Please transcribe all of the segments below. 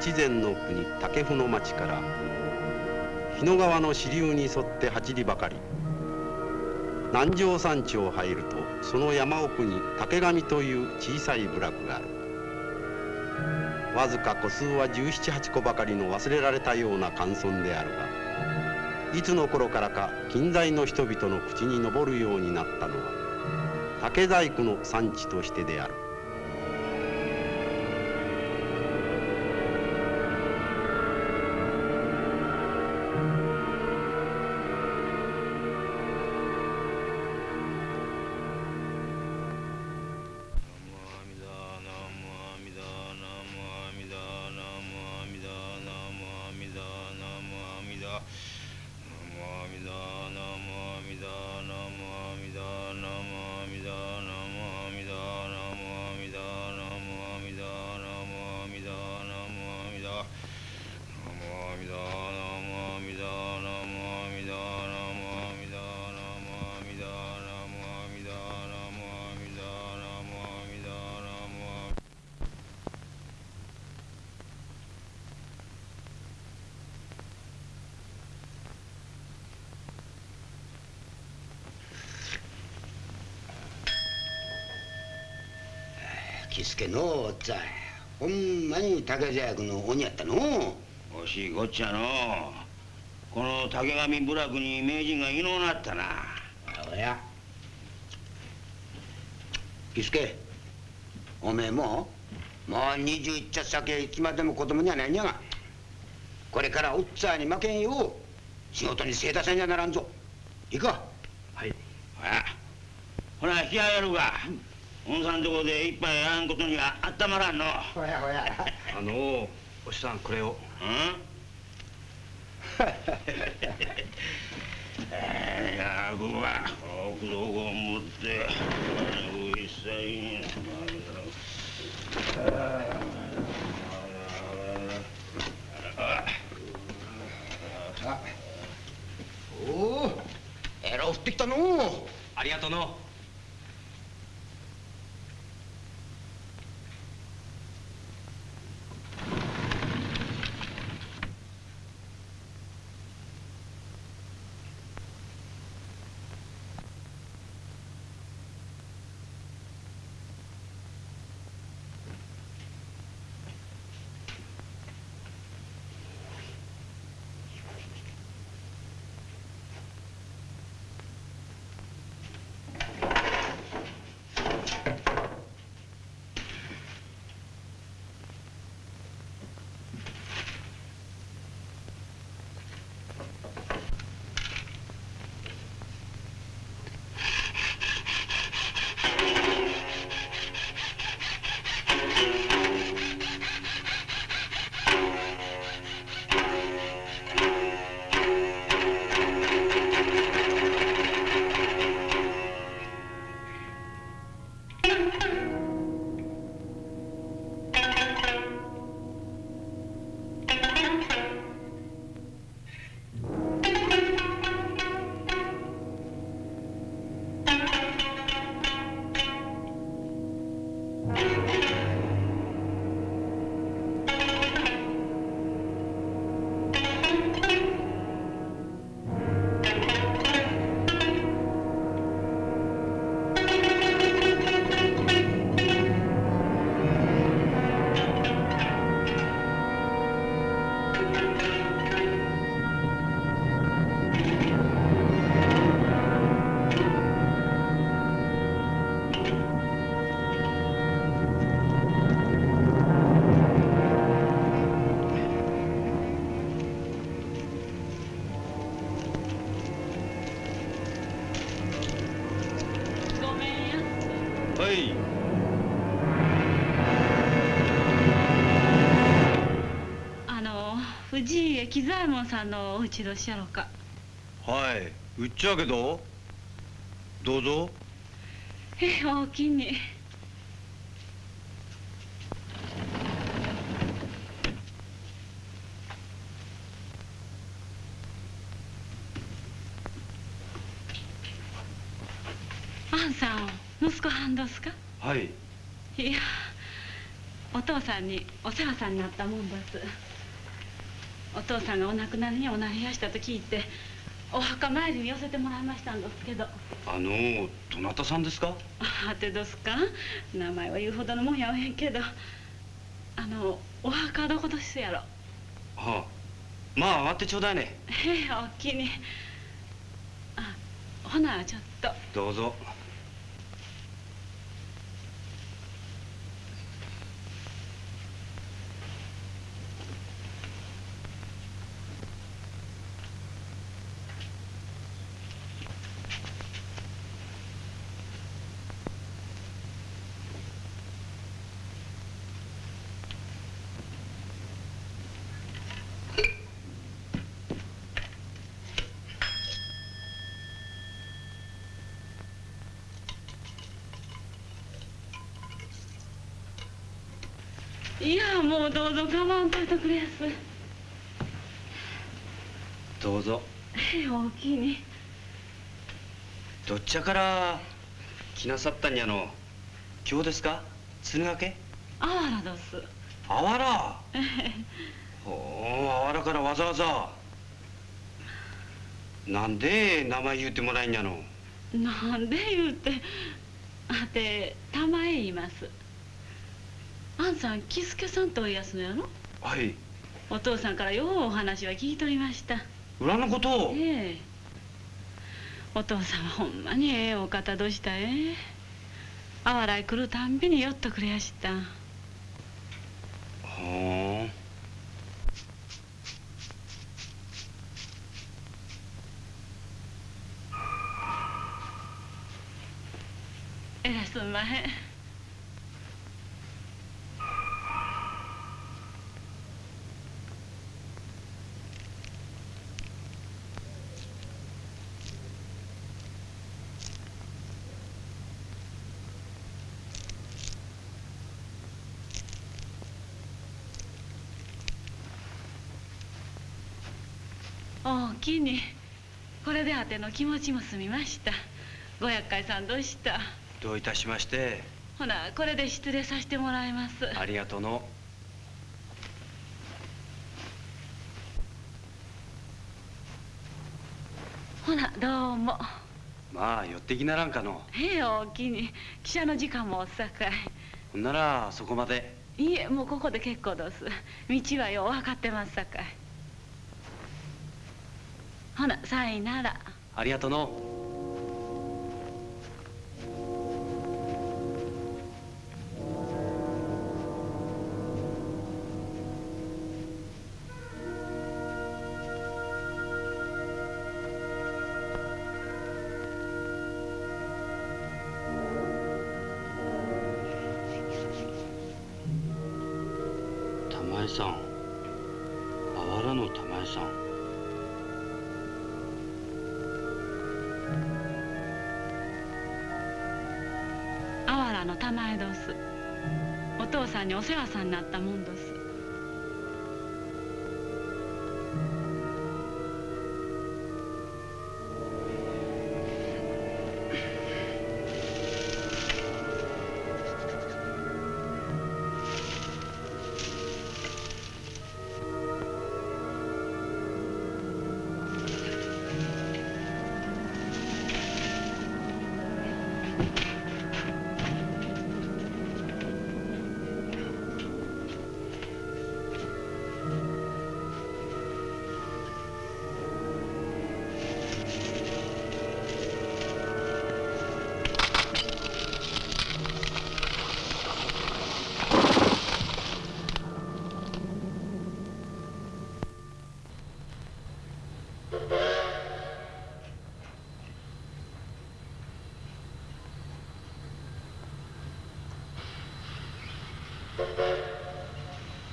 越前の国武生の町から日野川の支流に沿って走りばかり南城山地を入るとその山奥に竹上という小さい部落がある。わずか個数は1718個ばかりの忘れられたような寒村であるがいつの頃からか近代の人々の口に上るようになったのは竹細工の産地としてである。喜助のおっつぁんほんまに竹細工の鬼やったの惜しいこっちゃのこの竹上部落に名人がいのうなったな。おや。喜助おめえももう21茶酒いつまでも子供にはないんやがこれからおっつぁんに負けんよう仕事に精出せんじゃならんぞ。いいかはい。ほらほら引き上げるか、おんさんとこで一杯やらんことにはあったまらんの。ほやほや。あのお師さんこれを。うん？えー、やくはを持って。一切におおえらい降ってきたのありがとうの喜左衛門さんのお家どしやろか。はい。うっちゃけどどうぞ。えおおきにあんさん息子はんどすか？はい。いやお父さんにお世話さんになったもんさんがお亡くなりにおなりやしたと聞いてお墓参りに寄せてもらいましたんですけど。あのどなたさんですか？あてどすか？名前は言うほどのもんやおへんけど。あのお墓どこですやろ？はあ。まあ上がってちょうだいね。へえおっきに。あほなちょっと。どうぞいやもうどうぞ我慢といてくれやす。どうぞ。へえおきに。どっちゃから来なさったんやの？今日ですか？鶴ヶ家あわらどす。あわら？ええ。おおあわらからわざわざ。なんで名前言うてもらえんやの？なんで言うてあて玉へ言いますあんさん喜助さんとおいやすのやろ？はい。お父さんからようお話は聞いとりました。裏のことを。ええ。お父さんはほんまにええお方どしたえ？あわらい来るたんびに寄っとくれやした。はあ。えらいすんまへんおおきにこれであての気持ちも済みました。ご厄介さんどうした？どういたしまして？ほなこれで失礼させてもらいます。ありがとうの。ほなどうも。まあ寄ってきならんかの。へえおおきに。汽車の時間もおっさかほんならそこまで。いいえもうここで結構どす。道はよう分かってますさかいほなさいなら。ありがとう。の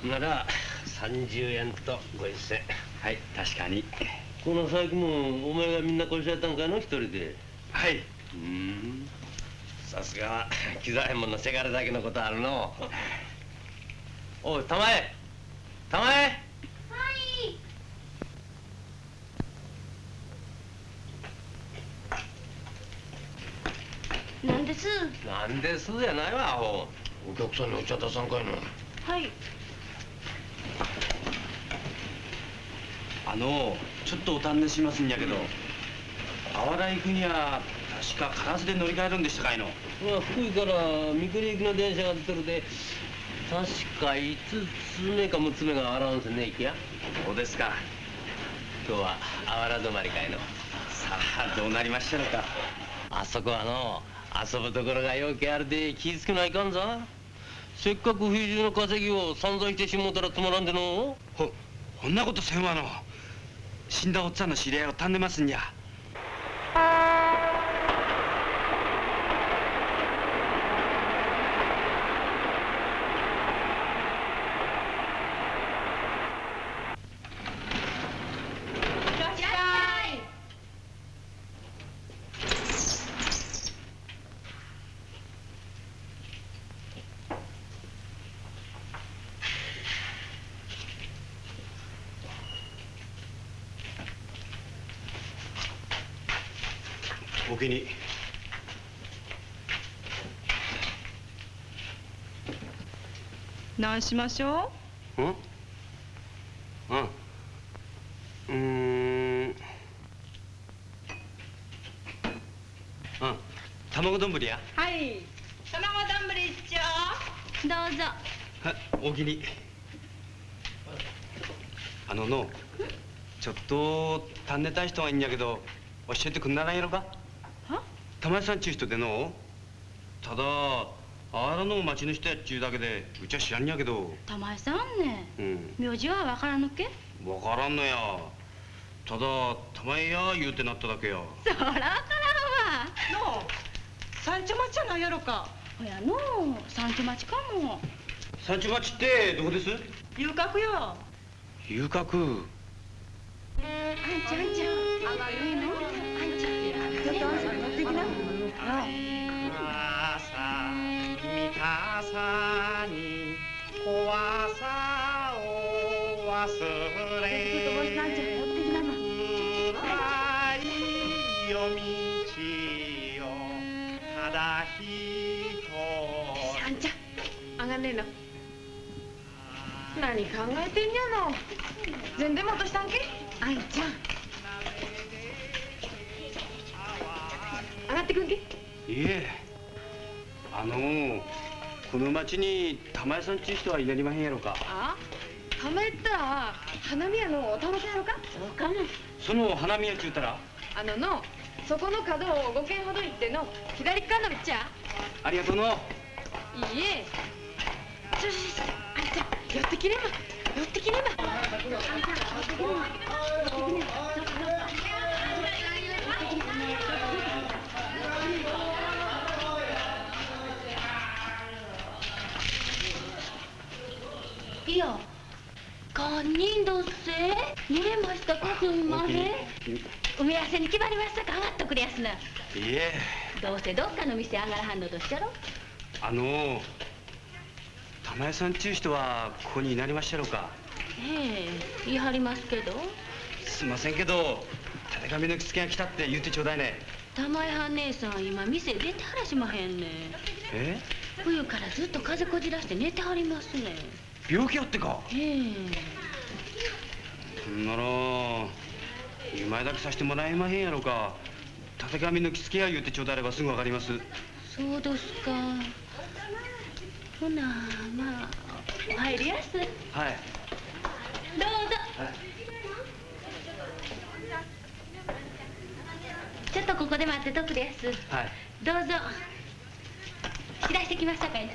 なら30円と50銭はい確かに。この細工もお前がみんなこしらえたんかの一人で。はい。うん。さすがは機材ものせがれだけのことあるの。おい玉江。玉江。なんです。なんですやないわアホ。お客さんにお茶出さんかいのはいのちょっとお尋ねしますんやけど淡田行くには確か烏で乗り換えるんでしたかいの？まあ福井から三国行きの電車が出てるで。確か5つ目か6つ目があらんすね行きや。そうですか。今日はあわら止まりかいの。さあどうなりましたのか？あそこはの遊ぶところがよけあるで。気ぃつけないかんぞ。せっかく冬中の稼ぎを散々してしもうたらつまらんでのほこんなことせんわの死んだおっちゃんの知り合いを尋ねますんやお気に何しましょう。ん。うん。うーん。うん。卵丼やはい卵丼一丁どうぞはお気にあののちょっと尋ねたい人がいん。やけど教えてくん。ならん。やろかは玉井さん。ちゅう人でのただあらの町の人やっちゅうだけでうちは知らんやけど。玉井さんね。うん。名字はわからぬけ？わからんのや。ただ玉井や言うてなっただけや。そらわからんわ。の三茶町じゃないやろか。ほやの三丁町かも。三地町ってどこです？遊郭よ。遊郭。あんちゃんあんちゃん。あんちゃん。ちょっとあんさん乗ってきな。朝見たさに怖さを忘れい夜道をただ一人。あんちゃん上がんねえの。何考えてんじゃの？全然戻したんけ？あんちゃん。上がってくんけ？いえあのこの町に玉井さんちゅう人はいなりまへんやろか？あ？たまえったら花見屋のお楽しやろか？そうかもその花見やちゅうたら？あののそこの角を5軒ほど行っての左側の道やありがとうの。いいえ。ちょちょちょあんちゃん寄ってきれば寄ってきれば。い堪忍どっせ濡れましたかすみません。埋め合わせに決まりましたか上がっとくれやすな。いえ。どうせどっかの店上がらはんのとっしゃろ。あの玉井さんちゅう人はここにいなりましたろうか。ええ言い張りますけど。すいませんけどたてがみの着付けが来たって言ってちょうだいね。玉井はん姉さん今店出てはらしまへんね。え？冬からずっと風こじらして寝てはりますね。病気やってか。ええほんなら2枚だけさせてもらえまへんやろか。たてがみの着付けや言ってちょうだいればすぐわかります。そうですか。ほなまあお入りやす。どうぞ。はい。ちょっとここで待ってとくれやす？はい。どうぞ。知らしてきましたかい。な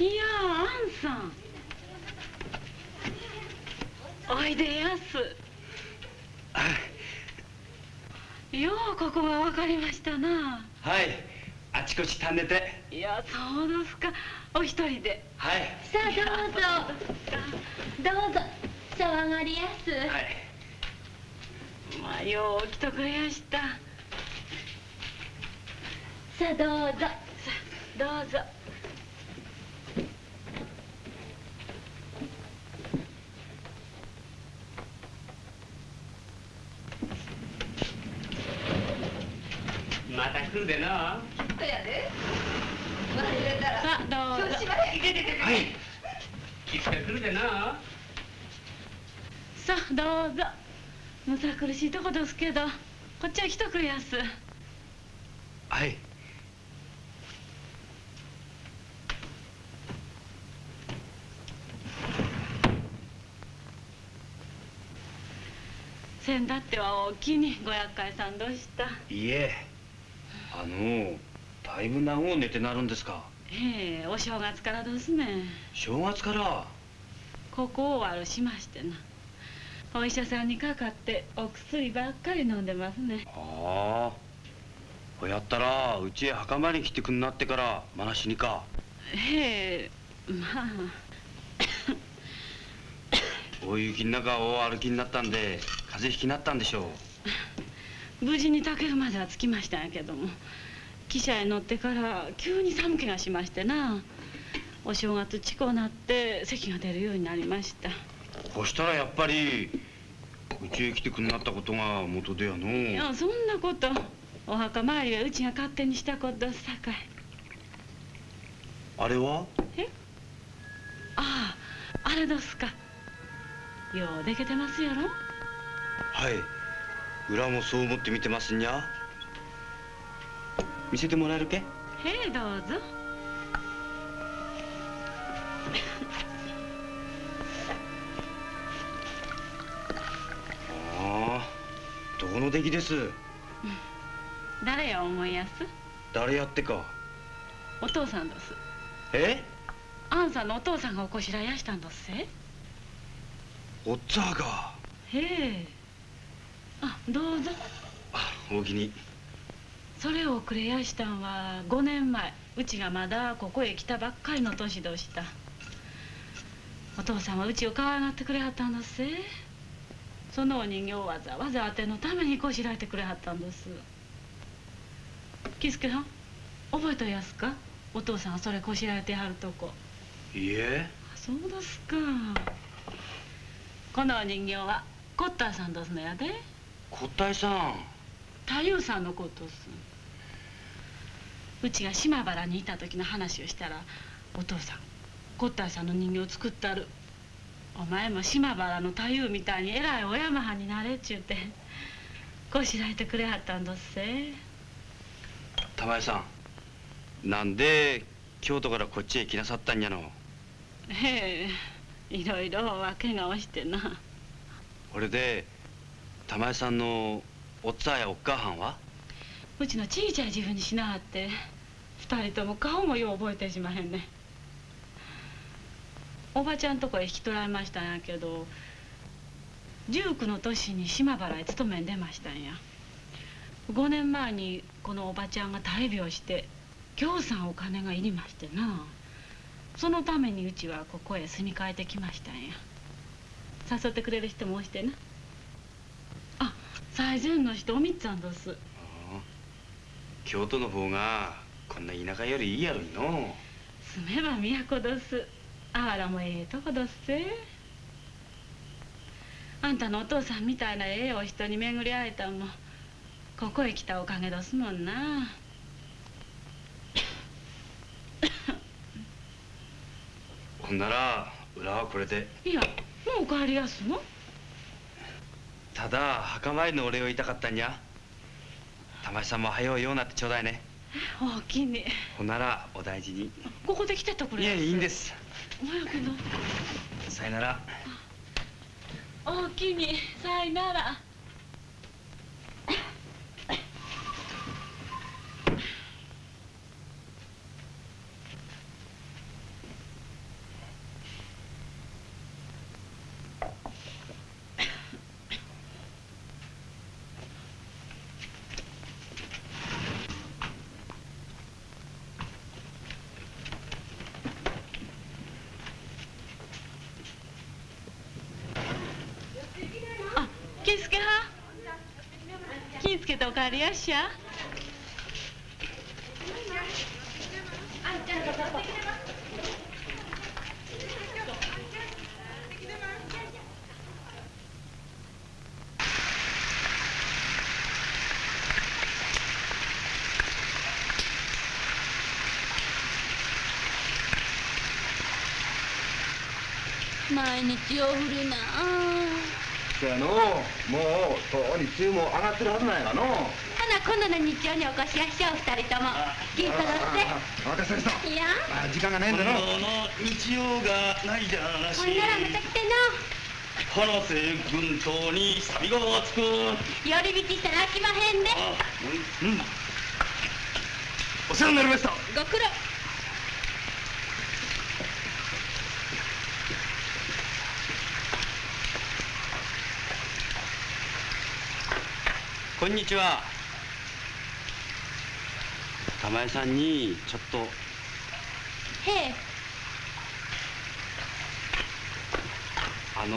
いやあんさん。おいでやすようここが分かりましたな。はい。あちこちたんでて。いやそうですか。お一人で。はい。さあどうぞ。どうぞさあ上がりやす、はい。まあよう来とくれやした。さあどうぞ。さあどうぞまた来るでな。とやで。忘れたら。さあどうぞ。調子悪い。はい。いつか来るでな。さあどうぞ。むさ苦しいとこですけどこっちは来とくれやす。はい。せんだっては大きにご厄介さんどうした？いいえあのだいぶ長う寝てなるんですか？ええお正月からですね正月から？ここを悪しましてな。お医者さんにかかってお薬ばっかり飲んでますね。ああ。ほやったらうちへ墓参りに来てくんなってからまなしにか。ええまあ。大雪の中を歩きになったんで風邪ひきになったんでしょ無事に竹馬までは着きましたんやけども汽車へ乗ってから急に寒気がしましてなお正月近うなって咳が出るようになりました。うこうしたらやっぱりうちへ来てくんなったことが元でやのいやそんなこと。お墓参りはうちが勝手にしたことさかい。あれは？あああれどすか。ようでけてますやろ。はい裏もそう思って見てますんにゃ。見せてもらえるけ？へえどうぞ。ああどこの出来です？誰や思いやす？誰やってか。お父さんです。え？あんさんのお父さんがおこしらえやしたんどっせ？おっつぁが。へえあどうぞ。あおおきにそれをくれやしたんは5年前。うちがまだここへ来たばっかりの年どした。お父さんはうちを可愛がってくれはったんどっせ。そのお人形をわざわざあてのためにこしらえてくれはったんです。喜助さん覚えとやすか？お父さんがそれこしらえてはるとこ。いいえ。あそうですか。このお人形はコッターさんどすのやで？こったいさん。太夫さんのことっす。うちが島原にいた時の話をしたらお父さんコッターさんの人形を作ったる。お前も島原の太夫みたいに偉いお山藩になれっちゅうてこしらえてくれはったんどっせ。玉江さんなんで京都からこっちへ来なさったんやの？へえいろいろ訳がおしてな。これで玉江さんのおっつぁやおっかはんは？うちの小さい自分にしなはって二人とも顔もよう覚えてしまへんねおばちゃんとこへ引き取られましたんやけど19の年に島原へ勤めん出ましたんや。5年前にこのおばちゃんが大病してぎょうさんお金がいりましてな。そのためにうちはここへ住み替えてきましたんや。誘ってくれる人もおしてな。最前の人おみっつぁんどす京都の方がこんな田舎よりいいやろいの。住めば都どす。あわらもええとこどっせあんたのお父さんみたいなええお人に巡り会えたんもここへ来たおかげどすもんな。ほんなら裏はこれで。いやもうお帰りやすの？ただ墓参りのお礼を言いたかったんや玉井さんも早うようなってちょうだいね。おおきに。ほんならお大事に。ここで来てってくれ。いえいいんです。おやけどさよなら。おおきに。さいならあ気ぃつけは気ぃつけておそやのもうとうに梅雨も上がってるはずなんやがのほな今度の日曜にお越しやしょう二人とも。聞いとろって。若狭さんいや。あ時間がないんだのの日曜がないじゃなほんならまた来て花瀬軍島にサビがつく。の寄り道したら飽きまへんで。うん、うん、お世話になりました。ご苦労んにちは。玉江さんにちょっと。へえ。あの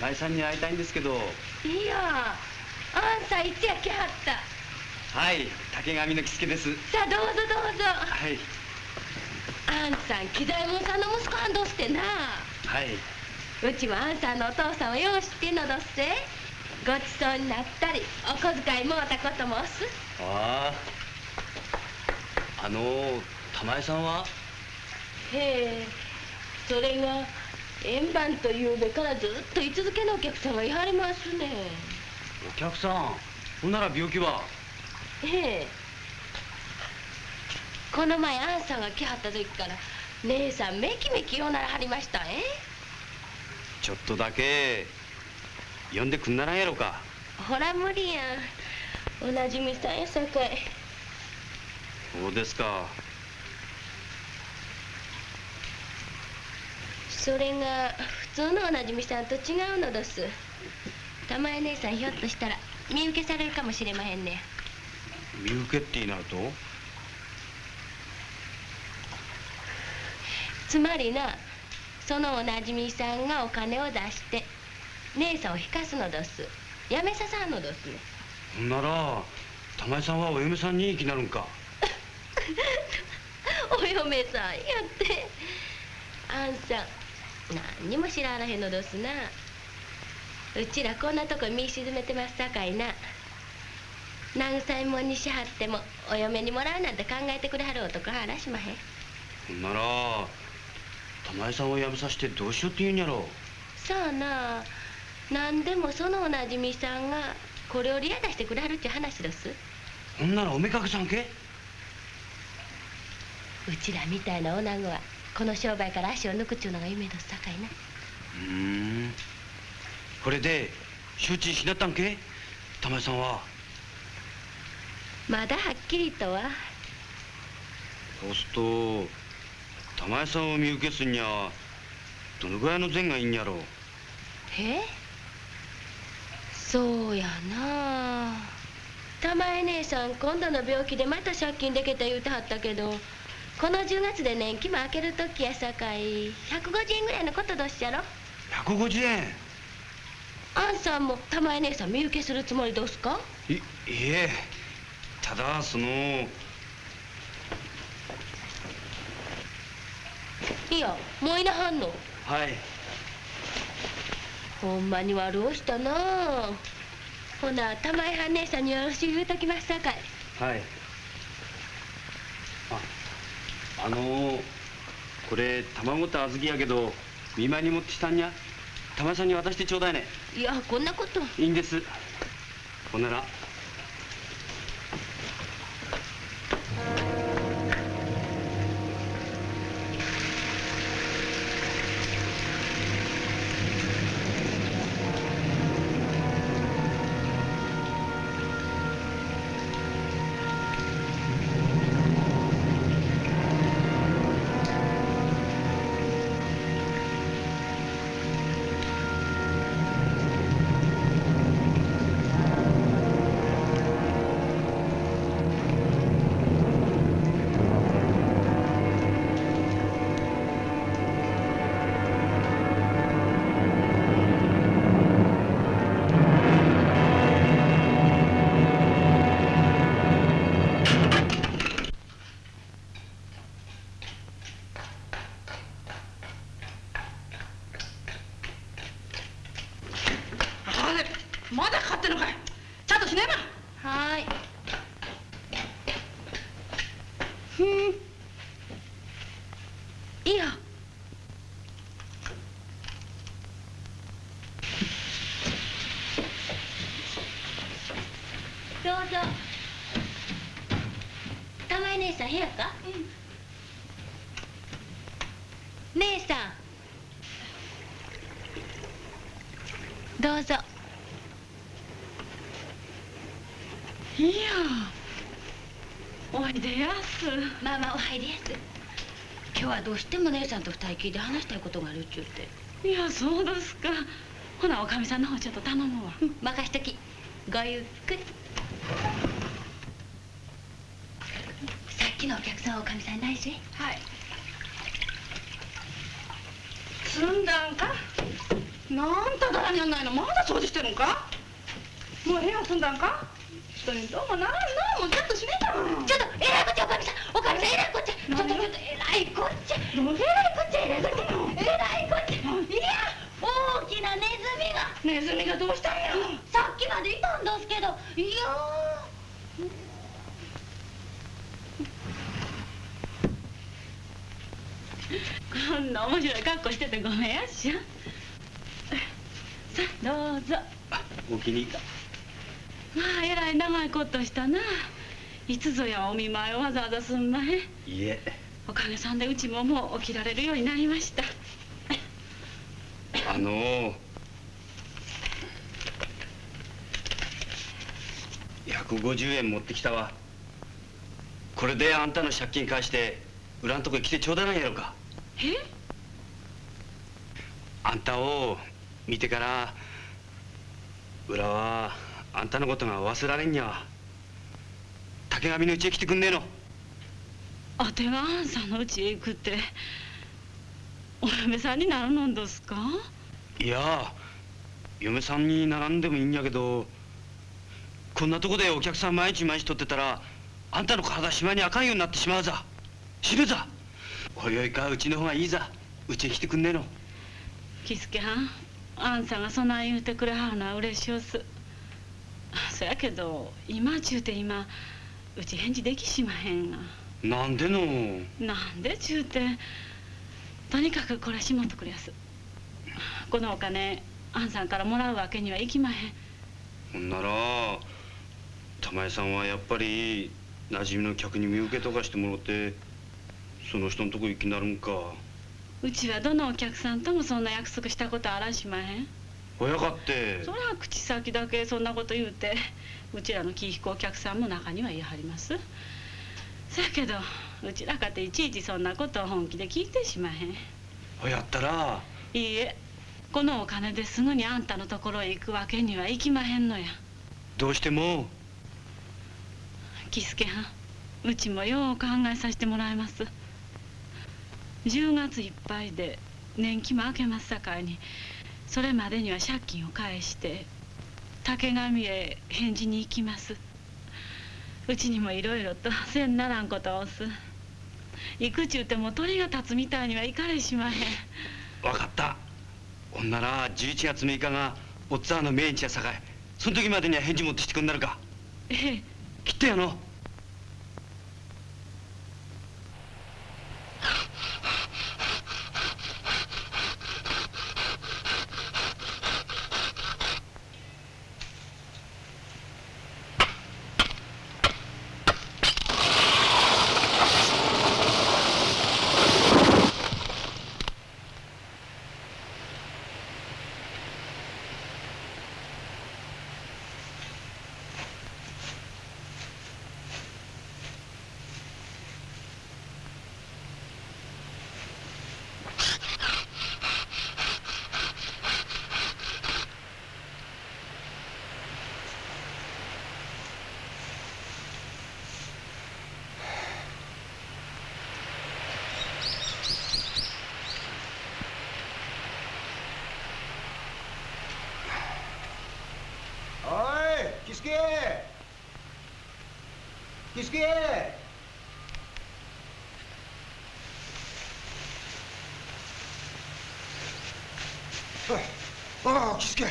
玉江さんに会いたいんですけど。いやあんさんいつや来はった。はい竹上の木助です。さあどうぞどうぞ。はい。あんさん木左衛門さんの息子はんどうしてな。はい。うちはあんさんのお父さんをよう知ってんのどっせごちそうになったりお小遣いもうたこともおす？あああの玉江さんは？へえそれが円盤というべからずっと居続けのお客さんがいはりますね。お客さん。ほんなら病気は？ええ。この前あんさんが来はった時から姉さんめきめきようならはりましたえちょっとだけ呼んでくんならんやろか。ほら無理やん。おなじみさんやさかい。そうですか。それが普通のおなじみさんと違うのどす。玉江姉さんひょっとしたら見受けされるかもしれまへんね身請けってなると？つまりなそのおなじみさんがお金を出して姉さんを引かすのどす。やめささんのどすね。ほんなら玉江さんはお嫁さんに気なるんか。お嫁さんやって。あんさん何にも知らあらへんのどすな。うちらこんなとこ見沈めてますさかいな。慰めもんにしはってもお嫁にもらうなんて考えてくれはる男はあらしまへん。ほんなら玉江さんを辞めさせてどうしようって言うんやろさあな何でもそのおなじみさんがこれをリア出してくれはるっちゅう話です？ほんならおめかけさんけ？うちらみたいな女子はこの商売から足を抜くっちゅうのが夢ですさかいな。うーん。これで周知しなったんけ？玉江さんは。まだはっきりとは？そうすると玉江さんを見受けすんにゃどのぐらいの善がいいんやろえ？そうやな。玉江姉さん今度の病気でまた借金できた言うてはったけどこの10月で年季も明ける時やさかい。150円ぐらいのことどっしゃろ？150円。あんさんも玉江姉さん身請けするつもりどすか？いいいえ。ただその。いやもういなはんの。はいほんまに悪うしたな。あほな玉江はん姉さんによろしく言うときますさかい。はい。ああのー、これ卵と小豆やけど見舞いに持ってきたんにゃ玉井さんに渡してちょうだいね。いやこんなこと。いいんです。ほんならどうしても姉さんと二人きりで話したいことがあるっちゅうて。いやそうですか。ほなおかみさんの方ちょっと頼むわ。任しとき。ごゆっくり。さっきのお客さんはおかみさんに内緒へはい。済んだんか？なんただらにやんないの。まだ掃除してるんか？もう部屋済んだんか？人にどうもならんなもうちょっとしねえだろちょっとえらいこっちゃおかみさん。おかみさんえらいこっち。ゃちょっとちょっとえらいこっち。ゃえらいこっちゃえらいこっちゃえらいこっちゃいや大きなネズミが。ネズミがどうしたんや。さっきまでいたんですけど。いやこんな面白い格好しててごめんやっしゃ。さあどうぞ。お気に入ったまあえらい長いことしたな。いつぞやお見舞いをわざわざすんまへん。いいえおかげさんでうちももう起きられるようになりました。あの。ー、150円持ってきたわ。これであんたの借金返して裏んとこへ来てちょうだいなんやろか。え？あんたを見てから裏はあんたのことが忘れられんにゃわ。竹上の家へ来てくんねえのあてがあんさんの家へ行くって。お嫁さんになるのんですか？いや嫁さんに並んでもいいんやけどこんなとこでお客さん毎日毎日取ってたらあんたの体島にあかんようになってしまうざ。死ぬざ。おいおいかうちの方がいいざ。うちへ来てくんねえの。喜助はんあんさんがそない言うてくれはるのは嬉しおす。そやけど今ちゅうて今うち返事できしまへんがなんでの？なんでちゅうてとにかくこれしもっとくれやす。このお金あんさんからもらうわけにはいきまへん。ほんなら玉江さんはやっぱり馴染みの客に身請けとかしてもろてその人のとこ行きなるんか。うちはどのお客さんともそんな約束したことあらしまへん。親かって。そりゃ口先だけそんなこと言うてうちらの気引くお客さんも中には言いはりますそやけどうちらかていちいちそんなことを本気で聞いてしまへん。ほやったら。いいえこのお金ですぐにあんたのところへ行くわけにはいきまへんのや。どうしても。喜助はん。うちもよう考えさせてもらいます。10月いっぱいで年季も明けますさかいにそれまでには借金を返して竹上へ返事に行きますうちにもいろいろとせんならんことをす。行くちゅうても鳥が立つみたいにはいかれしまへん。分かった。ほんなら11月6日がおっつぁんの命日やさかい。その時までには返事持ってきてくんなるか。ええ。きっとやのおいキスケキスケああキスケ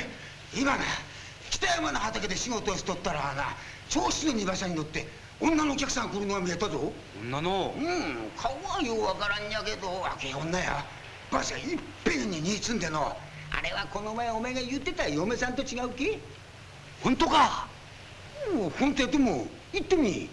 今な北山の畑で仕事をしとったらな調子の荷馬車に乗って女のお客さん来るのが見えたぞ。女の？うん顔はようわからんやけど若え女や。馬車いっぺんに荷積んでの。あれはこの前お前が言ってた嫁さんと違うけ本当か？お本当やっても行ってみ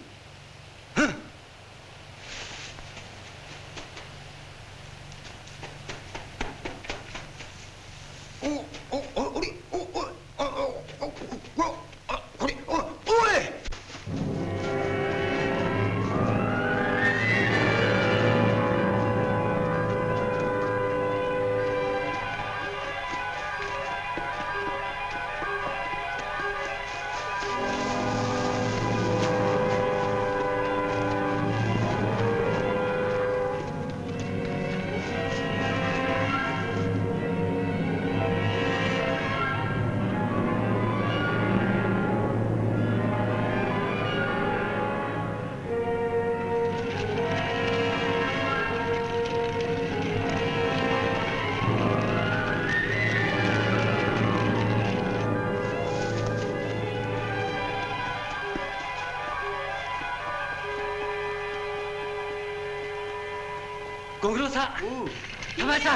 ご苦労さん。玉井さ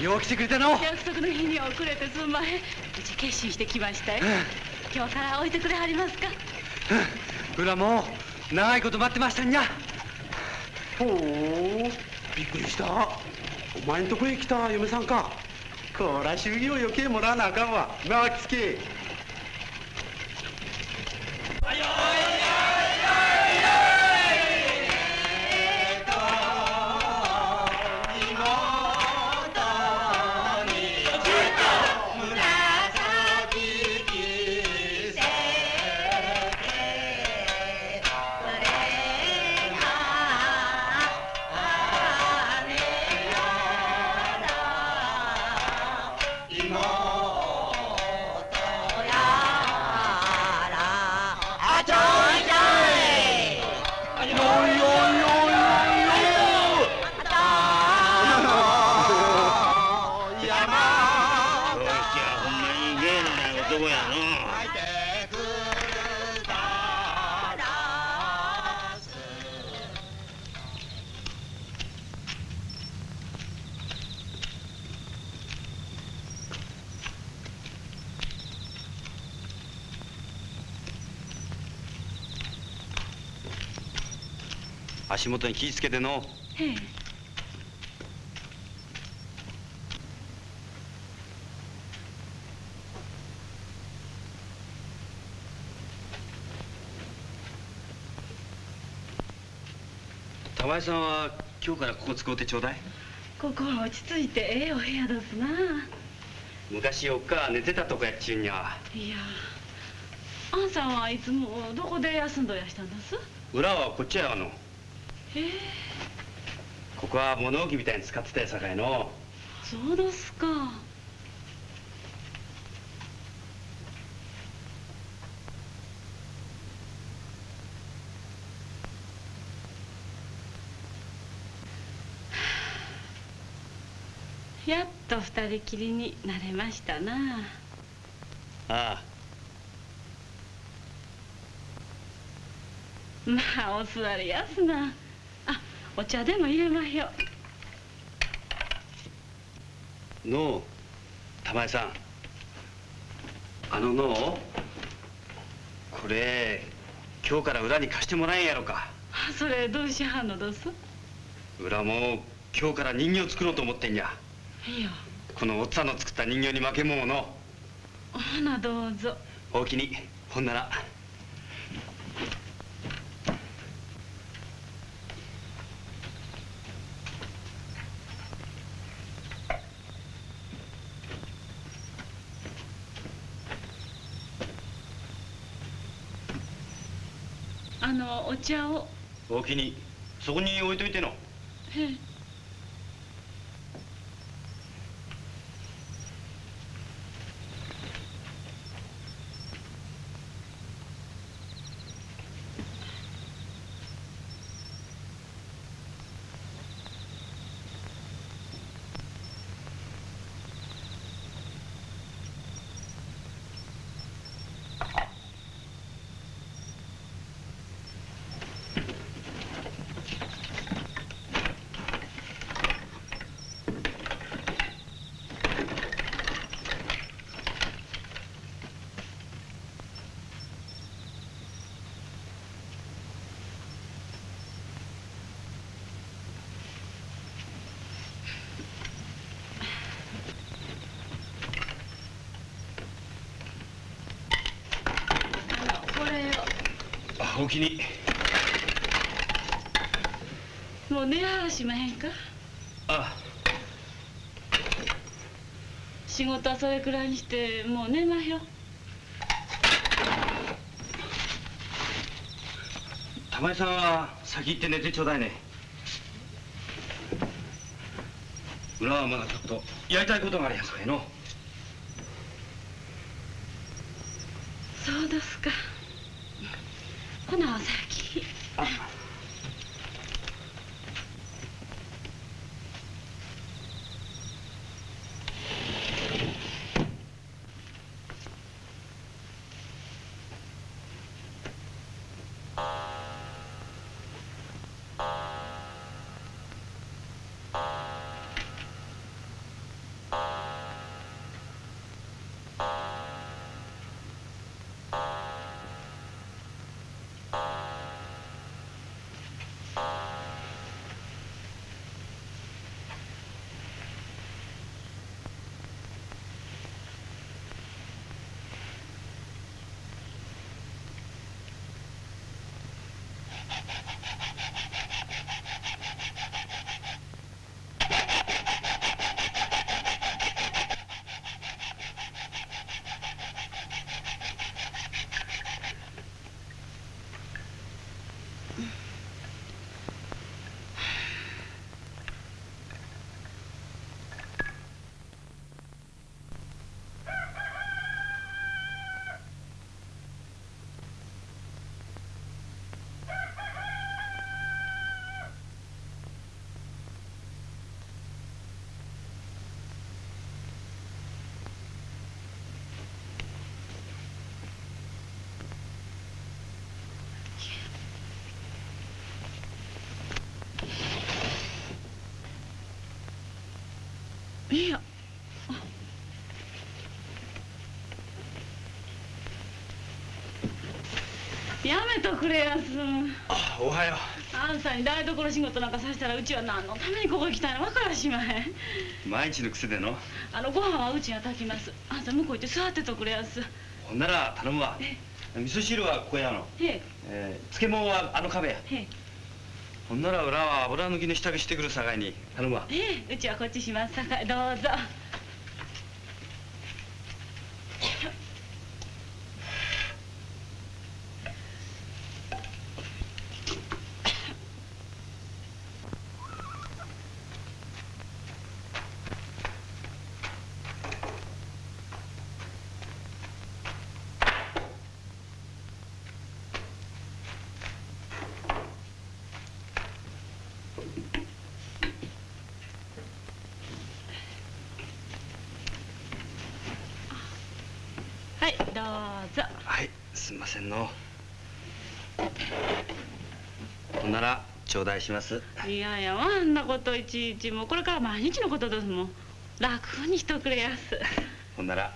んよう来てくれたの？約束の日に遅れてすんまへん。うち決心してきましたよ。今日から置いてくれはりますか？裏もう長いこと待ってましたんや。ほう。びっくりした。お前んとこへ来た嫁さんか。こら祝儀を余計もらわなあかんわ。なあきつけ足元に気ぃつけての。玉井さんは今日からここ使うてちょうだい。ここは落ち着いてええお部屋ですな。昔おっか寝てたとこやっちゅうんやいやあんさんはいつもどこで休んどやしたんです？裏はこっちやわのここは物置みたいに使ってたやさかいの。そうですか。やっと二人きりになれましたな。あまあお座りやすな。あお茶でも入れまひょ。のう玉井さん。あののうこれ今日から裏に貸してもらえんやろか。あそれどうしはんのどす？裏も今日から人形作ろうと思ってんや。いや。このおっさんの作った人形に負けんもんをの。ほなどうぞ。おおきに。ほんならあのお茶を。おおきにそこに置いといての。へえおおきに。もう寝はらしまへんか？あ。仕事はそれくらいにしてもう寝まひょ。玉井さんは先行って寝てちょうだいね。裏はまだちょっとやりたいことがあるやんさかいのいや。やめとくれやすあおはよあんさんに台所仕事なんかさせたらうちは何のためにここ来たんや分からしまへん。う毎日の癖での？あのご飯はうちが炊きます。あんた向こう行って座ってとくれやす。ほんなら頼むわ。味噌汁はここやの、へええー漬物はあの壁や。へえほんなら裏は油抜きの支度してくるさかいに頼むわ。ええうちはこっちしますさかい。どうぞはいどうぞはいすんませんのほんなら頂戴します。いやいやあんなこといちいちもうこれから毎日のことですもん。楽にしとくれやす。ほんなら。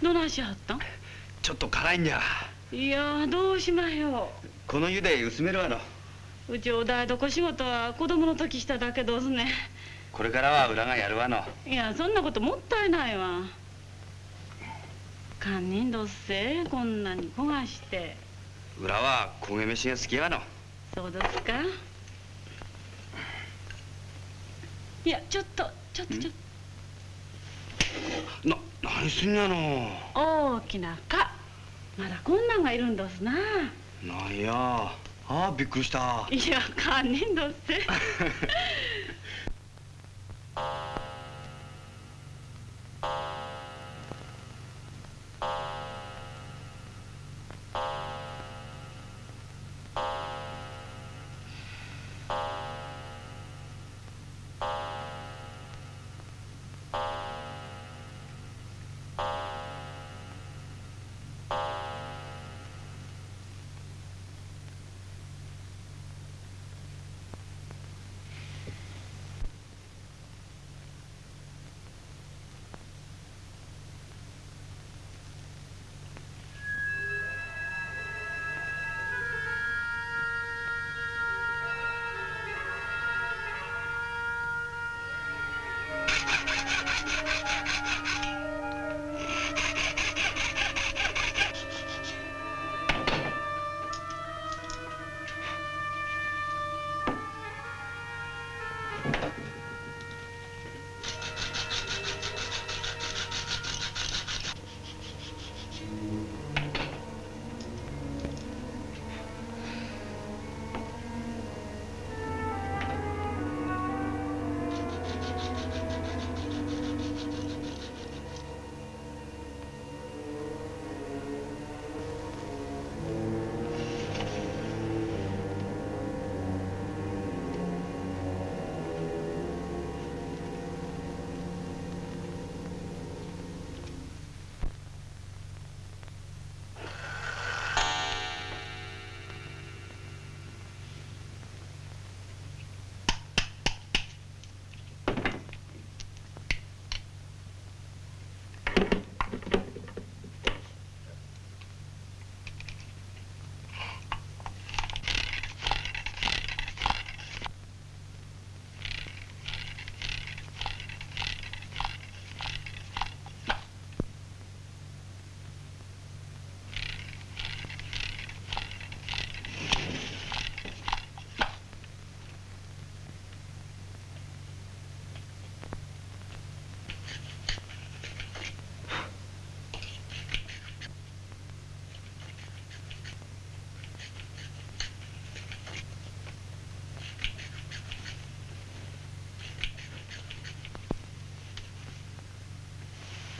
どないしはったん？ちょっと辛いんじゃ。いやどうしまひょこの湯で薄めるわの。ううちお台所仕事は子供の時しただけどすね。これからは裏がやるわの。いやそんなこともったいないわ堪忍どっせ？こんなに焦がして。裏は焦げ飯が好きやわの。そうですか？いやちょっとちょっとちょっな何すんやの。と大きな蚊。まだこんなんがいるんですな。なんや。ああびっくりした。いや堪忍どっせ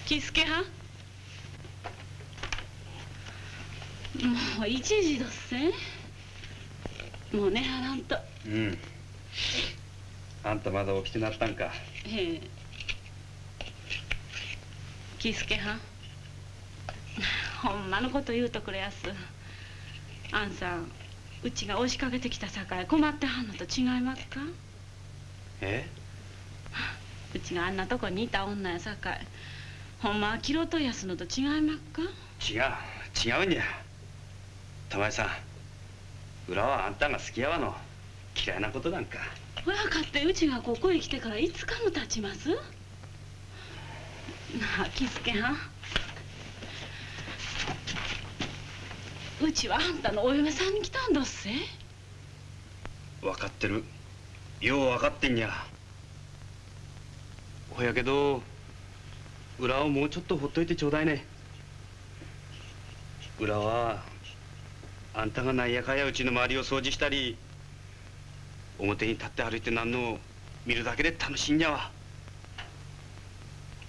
喜助はもう一時どっせ。もう寝はらんと。うん。あんたまだ起きてなったんか。へえ。喜助はん？ほんまのこと言うとくれやす。あんさんうちが押しかけてきたさかい困ってはんのと違いますか？え？うちがあんなとこにいた女やさかいほんまはキロとやすのと違いますか？違う違うんや。玉井さん裏はあんたが好きやわの。嫌いなことなんか。親かってうちがここへ来てから5日も経ちます？なあ喜助はん。うちはあんたのお嫁さんに来たんどっせ？分かってる。よう分かってんや。ほやけど裏をもうちょっとほっといてちょうだいね。裏はあんたがなんやかやうちの周りを掃除したり表に立って歩いてなんのを見るだけで楽しいんやわ。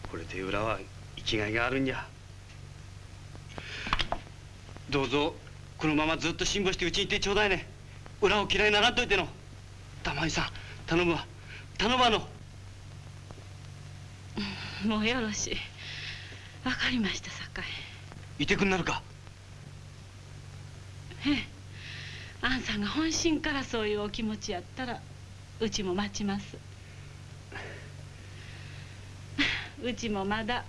これで裏は生きがいがあるんや。どうぞこのままずっと辛抱してうちにいてちょうだいね。裏を嫌いにならんといての。玉井さん頼むわ。頼むわの。もうよろしい。わかりましたさかいいてくんなるか？ええ。あんさんが本心からそういうお気持ちやったらうちも待ちます。うちもまだ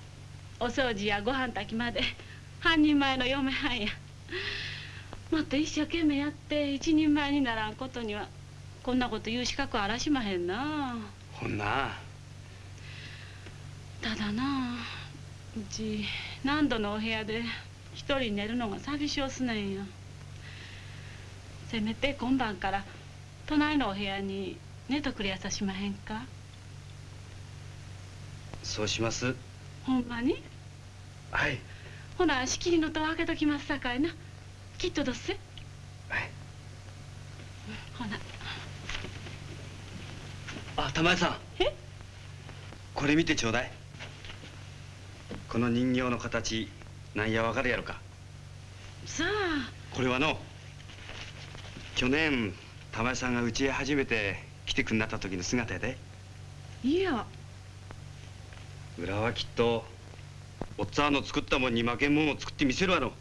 お掃除やご飯炊きまで半人前の嫁はんや。もっと一生懸命やって一人前にならんことにはこんなこと言う資格あらしまへんな。ほんなただなうち何度のお部屋で一人寝るのが寂しおすねんよ。せめて今晩から隣のお部屋に寝とくれやさしまへんか。そうします。ほんまに？はい。ほな仕切りの戸を開けときますさかいな。きっとどっせはい。ほな。あ玉井さん。え？これ見てちょうだいこの人形の形なんやわかるやろか？さあ。これはの去年玉井さんがうちへ初めて来てくんなった時の姿やで。いや。裏はきっとおっつぁんの作ったもんに負けんもんを作ってみせるわの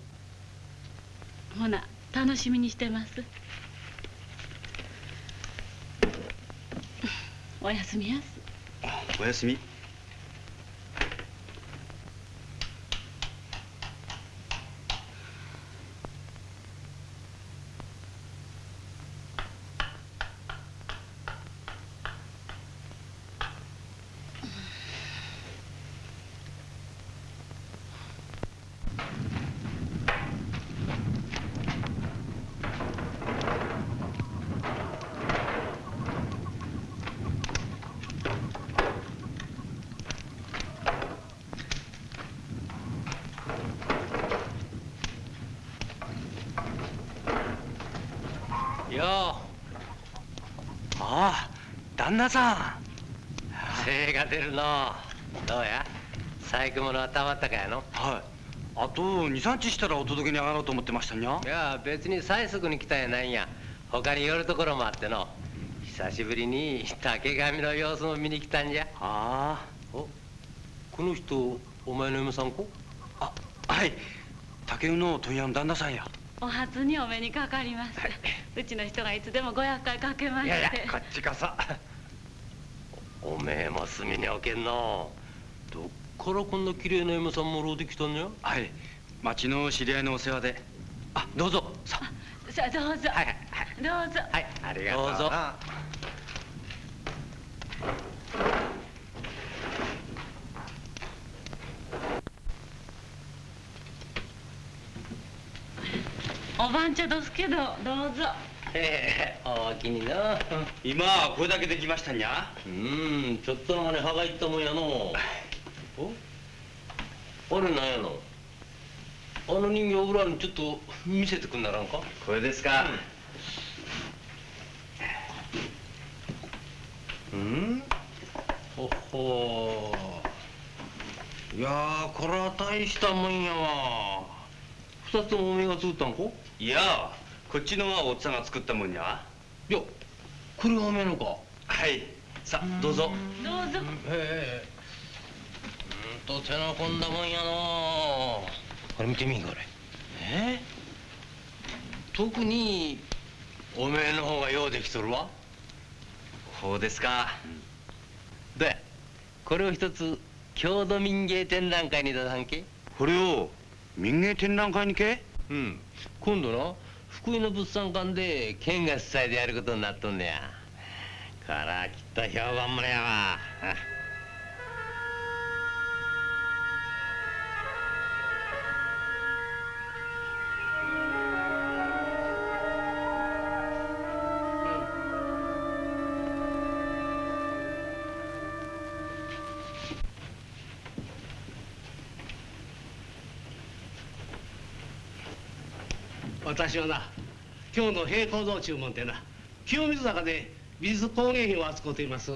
ほな楽しみにしてます。おやすみやす。おやすみよああさん。う精が出るの。どうや？細工物はたまったかやの？はい。あと23日したらお届けに上がろうと思ってましたにゃいや別に催促に来たんやないんや。他に寄るところもあっての。久しぶりに竹上の様子も見に来たんじゃ。あ。おこの人お前の嫁さんこああはい。竹生の問屋の旦那さんや。お初にお目にかかります。うちの人がいつでもご厄介かけまして。いやいやこっちこそおめえも隅に置けんの。どっからこんな綺麗な嫁さんもろうてきたんやはい。町の知り合いのお世話で。あどうぞ。さ。さあどうぞ、はいはいどうぞ。はいありがとう。どうぞ。お番茶どすけどどうぞへ えおおきにな今これだけできましたにゃうんちょっとの間に歯がいったもんやの。お？あれなんやの？あの人形裏にちょっと見せてくんならんか？これですか、うん。ほっほいやーこれは大したもんやわ。二つともおめえが作ったんかいやこっちのはおっさんが作ったもんやいやこれがおめえのか。はい。さあどうぞ。どうぞ。へえうんと手の込んだもんやのこれ見てみんかこれ。え特におめえの方がようできとるわ。ほうですか。でこれを一つ郷土民芸展覧会に出さんけ。これを民芸展覧会にけ？うん。今度な福井の物産館で県が主催でやることになっとんねや。からきっと評判ものやわ。私はな今日の平行道注文でな。清水坂で美術工芸品を扱っています。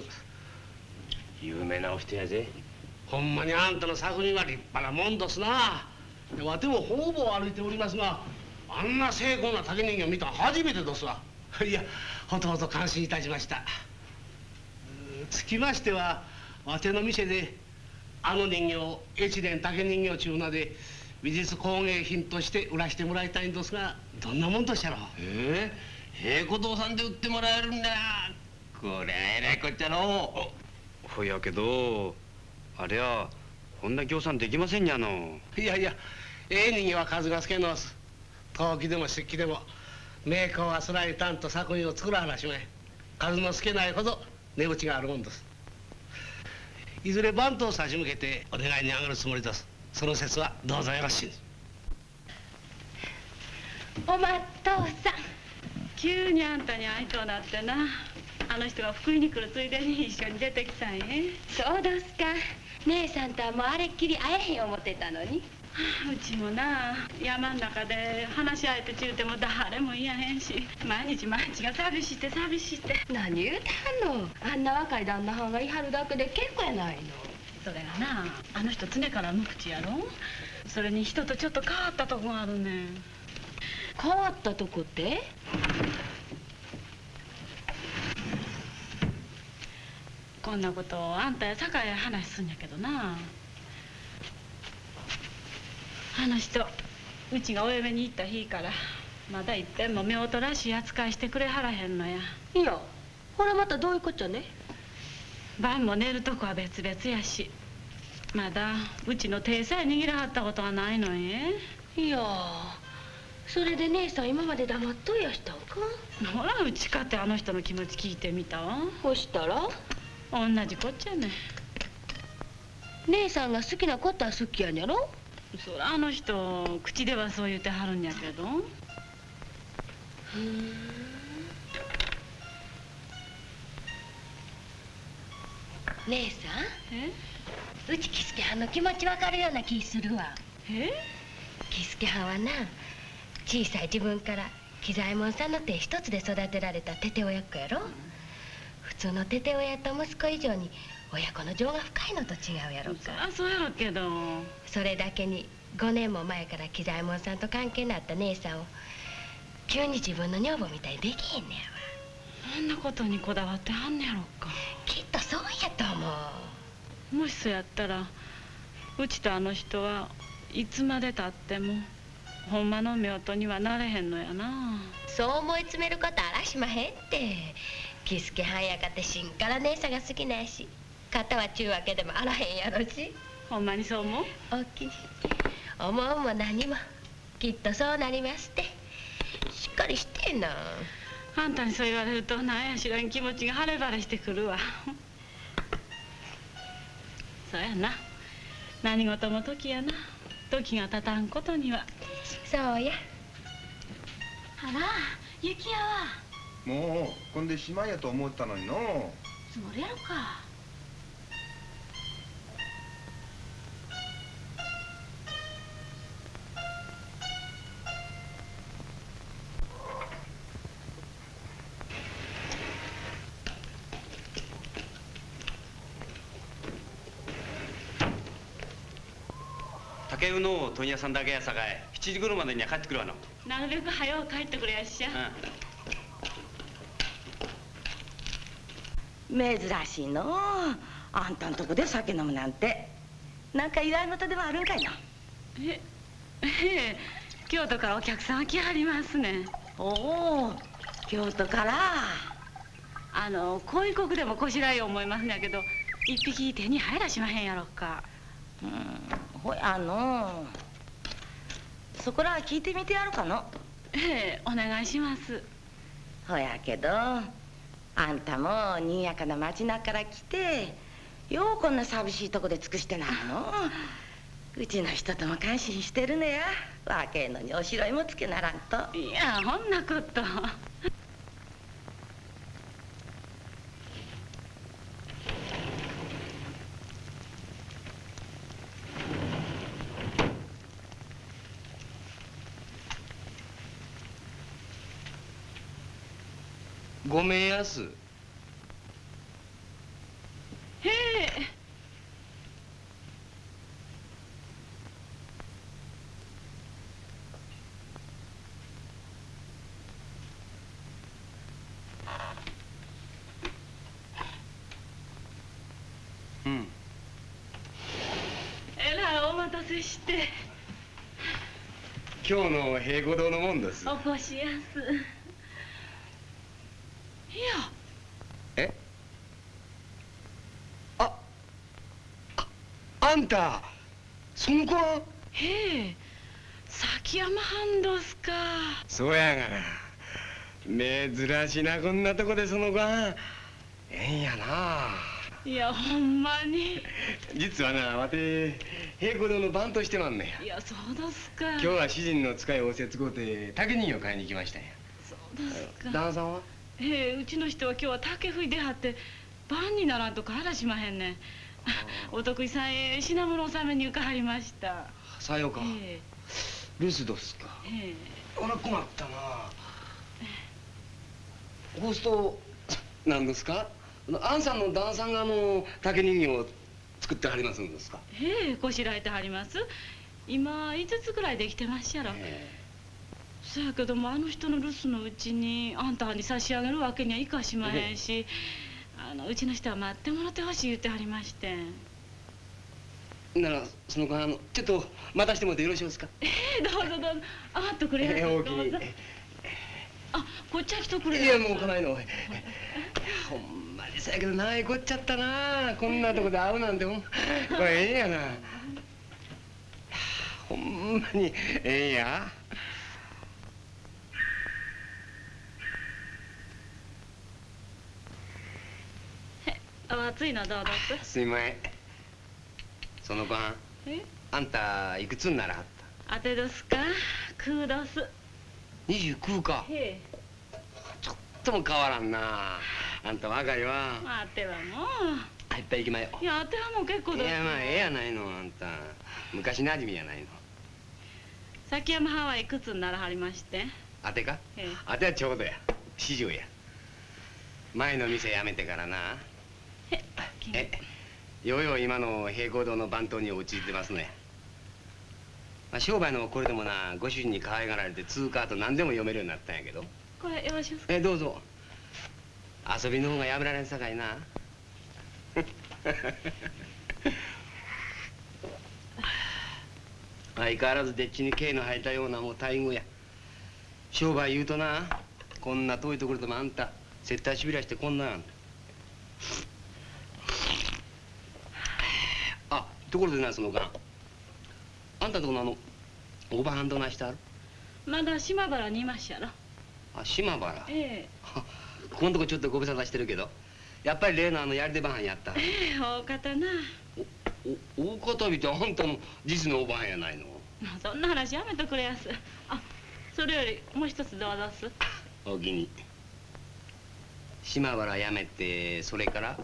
有名なお人やぜ。ほんまにあんたの作品は立派なもんですな。わても方々歩いておりますがあんな精巧な竹人形見たの初めてですわ。いやほとほと感心いたしました。つきましてはわての店であの人形を越前竹人形中名で美術工芸品として売らしてもらいたいんですがどんなもんとしたろう？ええ平子堂さんで売ってもらえるんだ。こりゃえらいこっちゃの。ほやけどあれはこんな協賛できませんにゃの。いやいやええ人形は数が少のす。陶器でも漆器でも名工はすらいたんと作品を作らはらしまい数の少ないほど値打ちがあるもんです。いずれ番頭差し向けてお願いに上がるつもりですその説はどうぞよろしいおまっとうさん急にあんたに会いとうなってな。あの人が福井に来るついでに一緒に出てきたんや。そうどすか。姉さんとはもうあれっきり会えへん思ってたのに。うちもな。山ん中で話し相手ちゅうても誰もいやへんし。毎日毎日が寂しいって寂しいって。何言うてはんの。あんな若い旦那はんがいはるだけで結構やないのそれがなあの人常から無口やろ？それに人とちょっと変わったとこがあるね変わったとこって？こんなことをあんたや酒井話すんやけどな。あの人うちがお嫁に行った日からまだいっぺんも夫婦らしい扱いしてくれはらへんのや。いやほらまたどういうこっちゃね？晩も寝るとこは別々やし。まだうちの手さえ握らはったことはないのえいやそれで姉さん今まで黙っといやしたんか？ほらうちかってあの人の気持ち聞いてみた。わほしたら？同じこっちゃね姉さんが好きなことは好きやんやろ？そらあの人口ではそう言うてはるんやけど姉さえ？んうちキスケはんの気持ちわかるような気するわ。え？キスケはんはな小さい自分から喜左衛門さんの手一つで育てられたテテ親子やろ。普通のテテ親と息子以上に親子の情が深いのと違うやろそからそうやろけど。それだけに5年も前から喜左衛門さんと関係になった姉さんを急に自分の女房みたいにできへんねやんなことにこだわってはんねやろか。きっとそうやと思う。もしそうやったらうちとあの人はいつまでたってもほんまの夫婦にはなれへんのやな。そう思い詰めることあらしまへんって。キスケはんやかってしんから姉さんが好きなんやし。肩はちゅうわけでもあらへんやろし。ほんまにそう思う？おおきに思うも何も。きっとそうなりますって。しっかりしてんなあんたにそう言われるとなんや知らん気持ちが晴れ晴れしてくるわ。そうやな。何事も時やな。時が経たんことには。そうや。あら雪やわ。もうこんでしまいやと思ったのにのつもりやろか竹生の問屋さんだけやさかい。7時頃までには帰ってくるわの。なるべく早う帰ってくれやっしゃ、珍しいの。うあんたんとこで酒飲むなんて。なんか祝い事でもあるんかいな。えええ。京都からお客さん来はりますねん。おお京都から。あの恋国でもこしらえよう思いますんやけど一匹手に入らしまへんやろか。うんほやのそこら聞いてみてやるかの？ええお願いします。ほやけどあんたもにやかな町中から来てようこんな寂しいとこで尽くしてなの？うちの人とも感心してるねや。若えのにおしろいもつけならんと。いやほんなことごめんやす。へえ。うん。えらいお待たせして。今日の平五堂のもんです。おこしやすいやえあああんた。その子は？へえ崎山藩どすか。そうやがな。珍しいなこんなとこでその子は。ええんやな。いやほんまに。実はなわて平五堂の番としてまんねや。いやそうですか。今日は主人の使いをせつこうて竹人形買いに来ましたんや。そうですか。旦那さんは？ええうちの人は今日は竹吹いてはって晩にならんと帰らしまへんねん お得意さんへ品物納めに伺いました。さようか。え留守どすか。ええ。あら困ったな。こうすと何ですか？あのアンさんの旦那さんがあの竹人形を作ってはりますんですか？ええこしらえてはります。今5つくらいできてまっしゃろ、そやけどもあの人の留守のうちにあんたに差し上げるわけにはいかしまへんしあのうちの人は待ってもらってほしい言ってはりましてん。ならその間ちょっと待たしてもらってよろしいですか？ええどうぞどうぞ。あ待っとくれええおおきにどうぞ。あこっちは来とくれいやもう来ないのほんまにそやけどなえこっちゃったな。こんなとこで会うなんてほんこれええんやな。ほんまにええんやお熱いのどうどすすいません。その晩え？あんたいくつにならはっ当てどすか？空どす。た29か。ちょっとも変わらんな。あんた若いわ。待ってはもあいっぱい行きまよう。いや当てはもう結構どすいやまあええやないのあんた。昔なじみやないの。崎山藩はいくつにならはりまして？あてか？ええ。あてはちょうどや。四十や。前の店辞めてからなえようよう今の平行堂の番頭に陥ってますね。まあ、商売のこれでもなご主人に可愛がられて通貨と何でも読めるようになったんやけど。これよろしいですか？えどうぞ。遊びの方がやめられんさかいな。相変わらずでっちに毛の生えたようなもう待遇や。商売言うとなこんな遠いところでもあんた接待しびらしてこんなんあところでなその間。あんたとこのあのおばはんどないしてある？まだ島原にいまっしゃろ。あ島原？えここ んとこちょっとご無沙汰してるけどやっぱり例のあのやり手ばはんやった？えええ大方な。お大方見てあんたの実のおばはんやないの？まあそんな話やめとくれやす。あそれよりもう一つどうぞす。お気に。島原辞めてそれから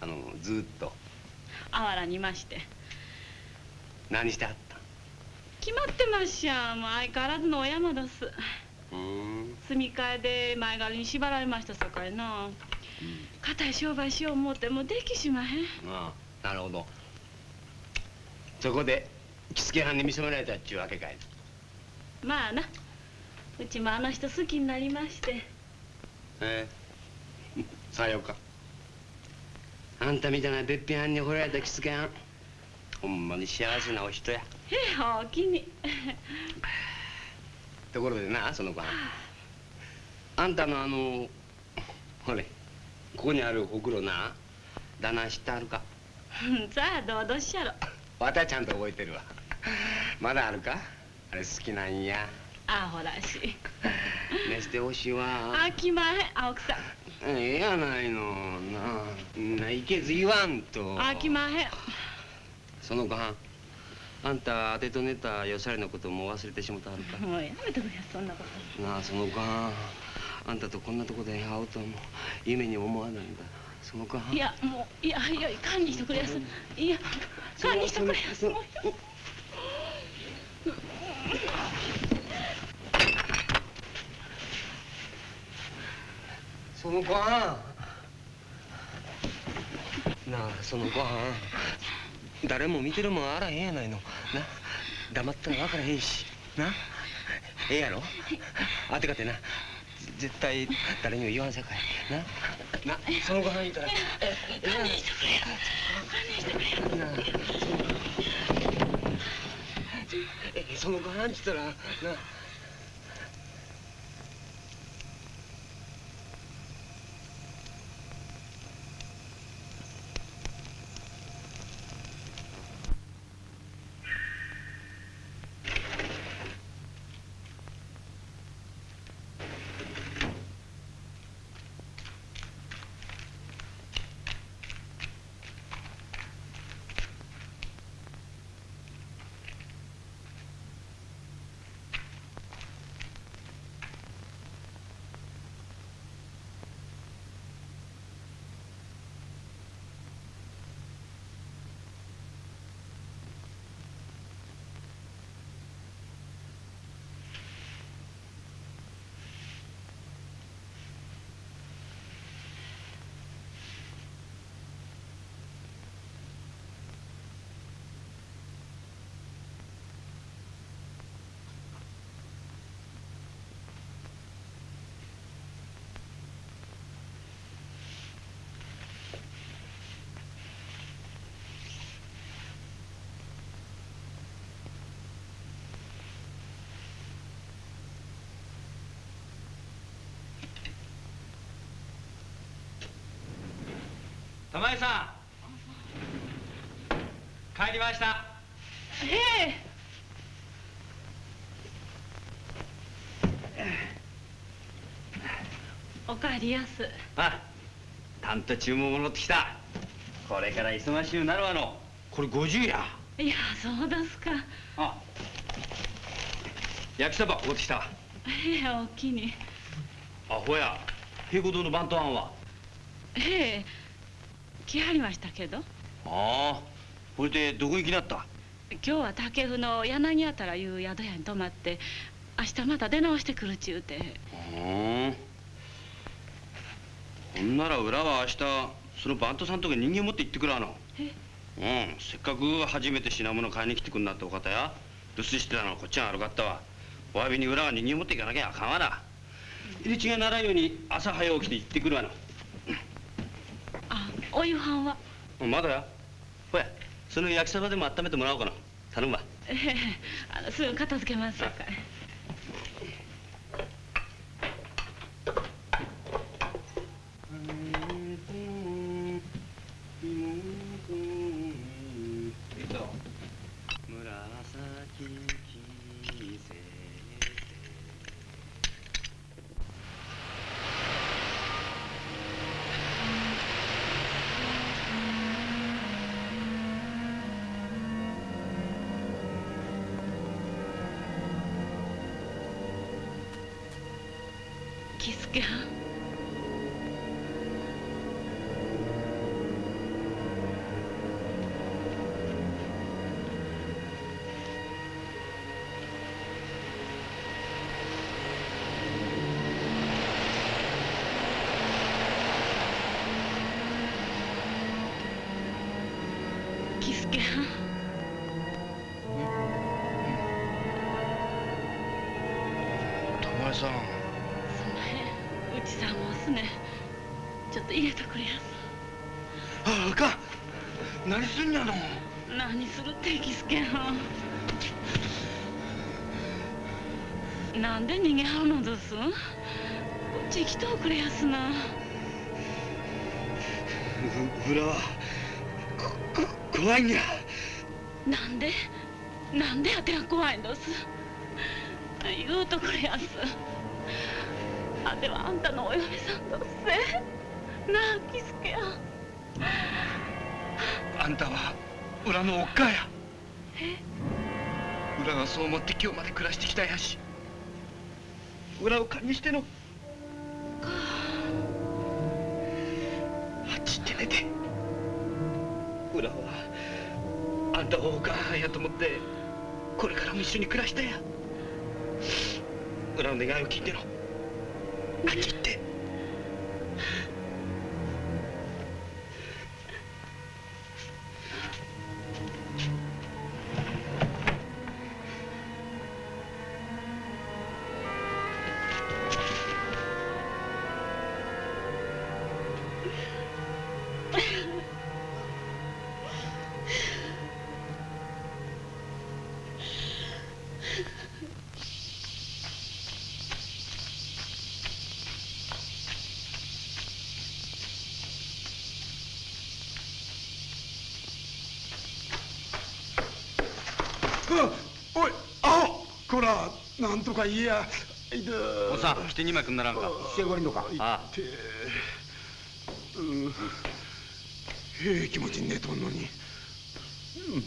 あのずーっと。あわらにいまして何してはった決まってまっしゃもう相変わらずのお山どす。うーん。住み替えで前借りに縛られましたさかいな。固い商売しよう思うてもできしまへん。ああなるほど。そこで着付け班に見せられたっちゅうわけかいまあな。うちもあの人好きになりまして。ええ。さようか。あんたみたいなべっぴんはんに惚れられた着付けはんほんまに幸せなお人や。おおきに。ところでなその子はんあんたのあのほれここにあるほくろな旦那知ってあるか？さあどうどっしゃろ。わたちゃんと覚えてるわ。まだあるか？あれ好きなんや。あほらし。ねしてほしいわ。あきまへん青草ええやないの。なあないけず言わんと。あきまへんそのごはんあんた当てと寝たよされのことも忘れてしもたはるか。もうやめてくれそんなこと。なあそのごはんあんたとこんなとこで会うとはもう夢に思わないんだ。そのごはんいやもういやいや堪忍してくれやすい。や堪忍してくれやすもうそのごはんなあそのごはん誰も見てるもんあらへんやないの。な黙ったら分からへんし。なええやろ。あてかてな。絶対誰にも言わんさかい。ななそのごはん言うたら。堪忍してくれ堪忍してくれなえそのごはんっつったら。な玉井さん。帰りました。へえ。おかえりやす。あたんと注文戻ってきた。これから忙しゅうなるわの。これ50や。いやそうですか。あ焼きそば持ってきた。へえおおきに。あほや。平子堂の番頭案は。へえ来はりましたけど。ああこれでどこ行きなった？今日は竹生の柳あたらいう宿屋に泊まって明日また出直してくるちゅうて。うん。ほんなら裏は明日その番頭さんとこに人間持って行ってくるわの？え？うんせっかく初めて品物買いに来てくんなってお方や留守してたのこっちが悪かったわ。お詫びに裏は人間持っていかなきゃあかんわな。入り違いならんように朝早起きて行ってくるわの。あお夕飯は？うんまだやほやその焼きそばでも温めてもらおうかな。頼むわ。ええあのすぐ片付けます。さかい怖いんや。なんで？なんであてが怖いんです？言うとくれやす。あてはあんたのお嫁さんどっせなあキスケや。あんたは裏のおっかや。え？裏がそう思って今日まで暮らしてきたんやし。裏を勘にしてのと思ってこれからも一緒に暮らしたや裏の願いを聞いてのあっち行って。か言えや。いでおっさんして二枚くんならんか。してこりんのか。あてうん。ええ気持ちに寝とんのに。うん。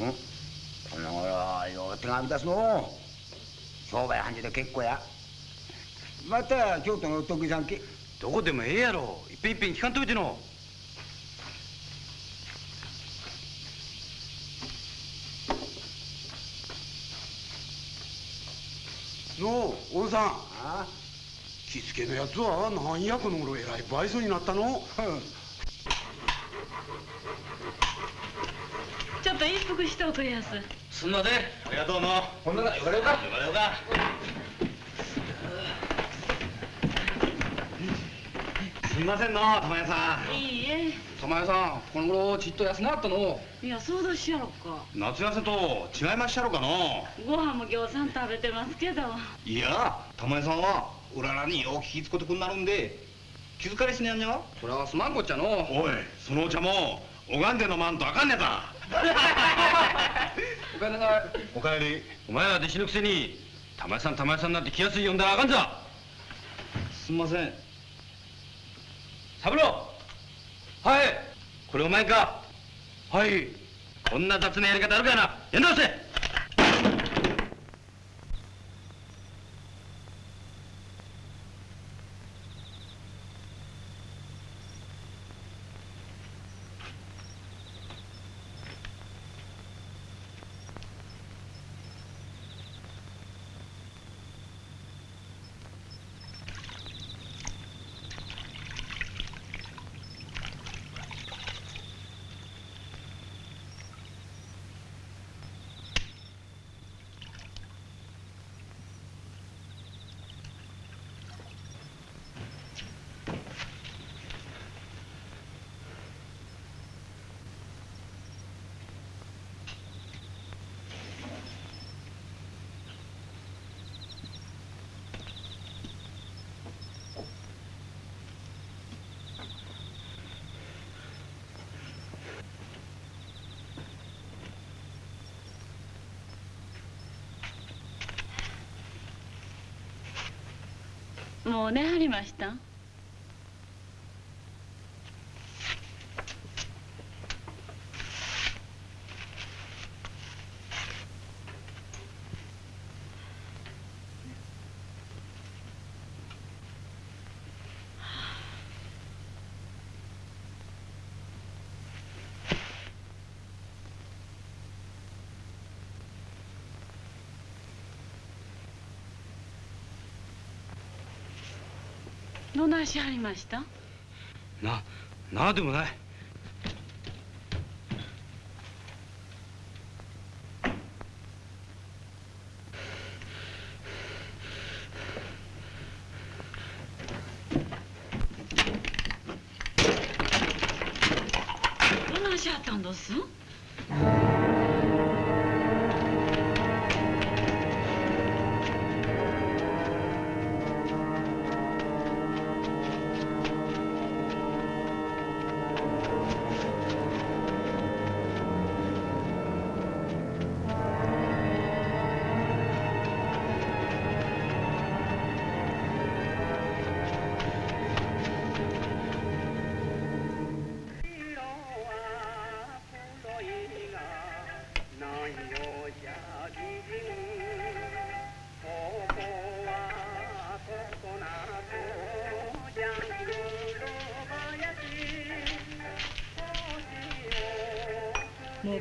この頃よう手紙出すの。商売繁盛で結構や。また京都のお得意さんけどこでもええやろ。いっぺんいっぺん聞かんといてののうおんさんあけのやつはなんやこの頃えらい倍増になったの？ちょっと一服しておくれやすすんません。ありがとうのほんなら言われるか。言われようか。すみませんの玉屋さん。いいえ。玉屋さんこの頃ちっと休なかったの。いやそうだしやろか。夏痩せと違いまっしゃろかの。ご飯もぎょうさん食べてますけど。いや玉屋さんはうららによう気ぃつこてくんなるんで気づかれしねやんにゃそれはすまんこっちゃの。おいそのお茶も拝んで飲まんとあかんねだ おかえりなさいおかえり。お前ら弟子のくせに玉屋さん玉屋さんなんて気安い呼んだらあかんざすんません。三郎。はい。これお前か。はい。こんな雑なやり方あるかな。やんなせもう寝はりました？しはりました？ななあでもない。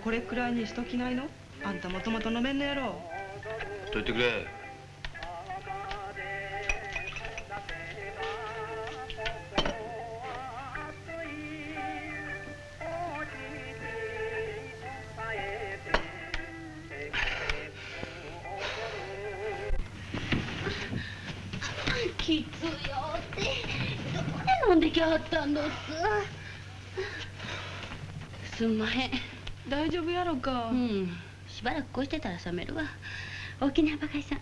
これくらいにしときないの？あんたもともと飲めんのやろどいてくれ。か。うん。しばらくこうしてたら冷めるわ。おきなバカイさん。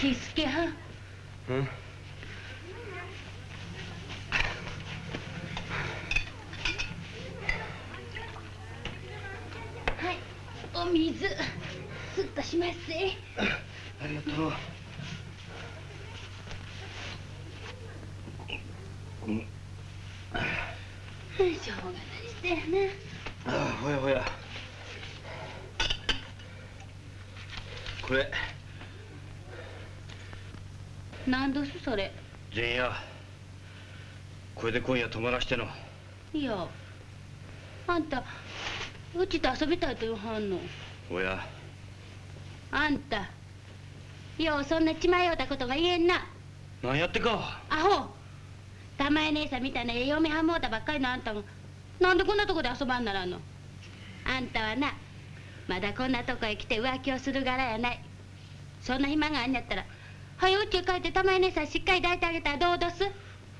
キスケはん。うん。はい。お水。すっとしますせ ありがとうしょうがないしてやな。あほやほや。これ。何どすそれ？前夜これで今夜泊まらしての。いや。あんたうちと遊びたいと言わはんの？おや。あんたようそんな血迷うたことが言えんな。何やってか。アホ。玉江姉さんみたいなええ嫁はんもうたばっかりのあんたがなんでこんなとこで遊ばんならんの？あんたはなまだこんなとこへ来て浮気をする柄やない。そんな暇があんやったらはようちへ帰って玉江姉さんしっかり抱いてあげたらどうどす？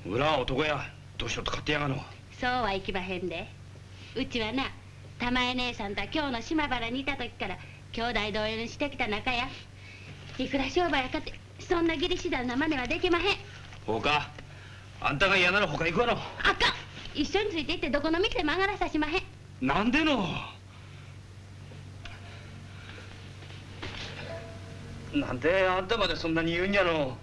裏は男やどうしようと勝手やがの。そうはいきまへんで。うちはな玉江姉さんとは今日の島原にいた時から兄弟同様にしてきた仲や。いくら商売やかってそんな義理しだな真似はできまへん。ほうか。あんたが嫌なら他行くわのあかん一緒についていってどこの店も上がらさしまへん。なんでの？なんであんたまでそんなに言うんやの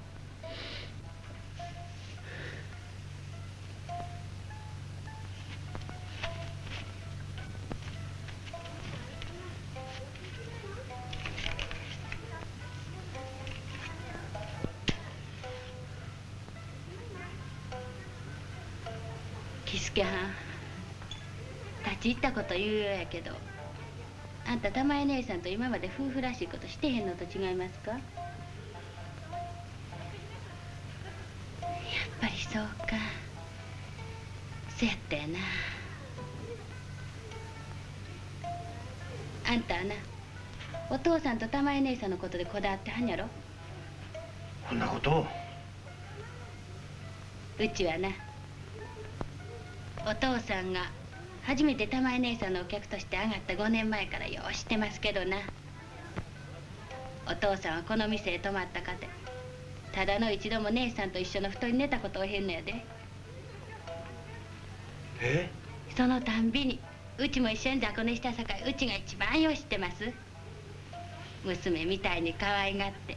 喜助はん。立ち入ったこと言うようやけど。あんた玉江姉さんと今まで夫婦らしいことしてへんのと違いますか？やっぱりそうか。そやったやな。あんたはなお父さんと玉江姉さんのことでこだわってはんやろ？こんなことを。うちはなお父さんが初めて玉江姉さんのお客として上がった5年前からよう知ってますけどな。お父さんはこの店へ泊まったかてただの一度も姉さんと一緒の布団に寝たことをへんのやで。え？そのたんびにうちも一緒に雑魚寝したさかいうちが一番よう知ってます。娘みたいに可愛がって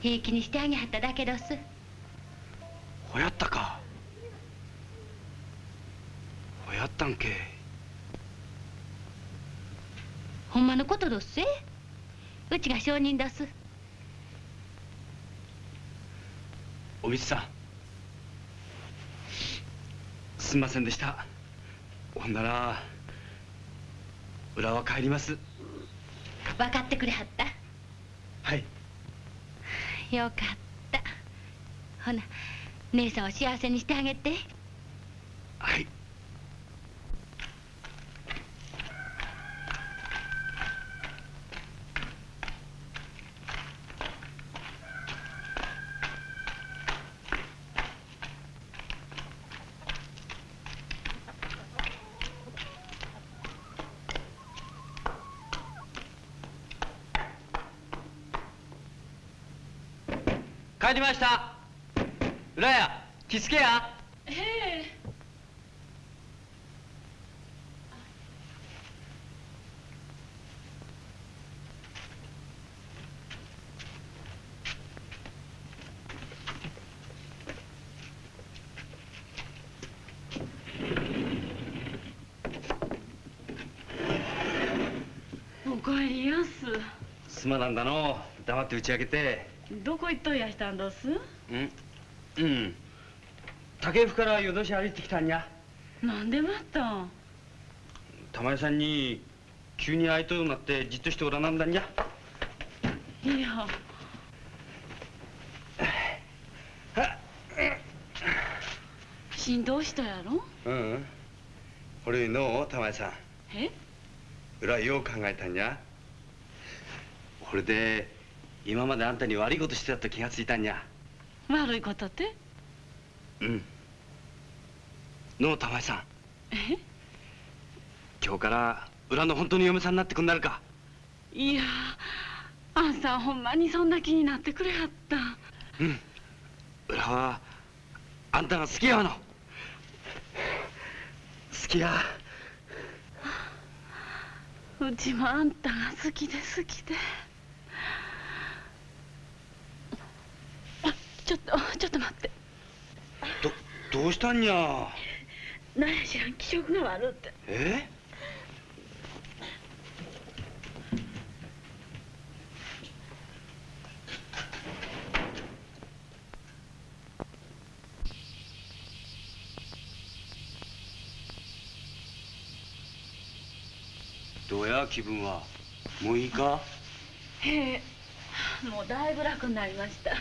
平気にしてあげはっただけどす。ほやったかほやったんけ。ほんまのことどっせ？うちが証人どす。おみつさん。すんませんでした。ほんなら裏は帰ります。分かってくれはった？はい。よかった。ほな姉さんを幸せにしてあげて。はいました。浦屋着付けや。へえ。おかえりやす。すまなんだの。黙って打ち明けてどこ行っとやしたんどす？うん？うん。竹府から夜通し歩いてきたんや。なんでまた玉井さんに急に会いとうなってじっとしておらなんだんじゃいや。振動したやろ？うん。うん俺の玉井さん。え？裏よう考えたんや。これで今まであんたに悪いことしてたと気がついたんや。悪いことって？うん。のう玉井さん。え？今日から裏の本当の嫁さんになってくんなるか。いやあんさんほんまにそんな気になってくれはった。うん。裏はあんたが好きやわの。好きや。うちもあんたが好きで好きでちょっとちょっと待って。どうしたんや？何や知らん気色が悪って。え？どうや気分は？もういいか？へえもうだいぶ楽になりました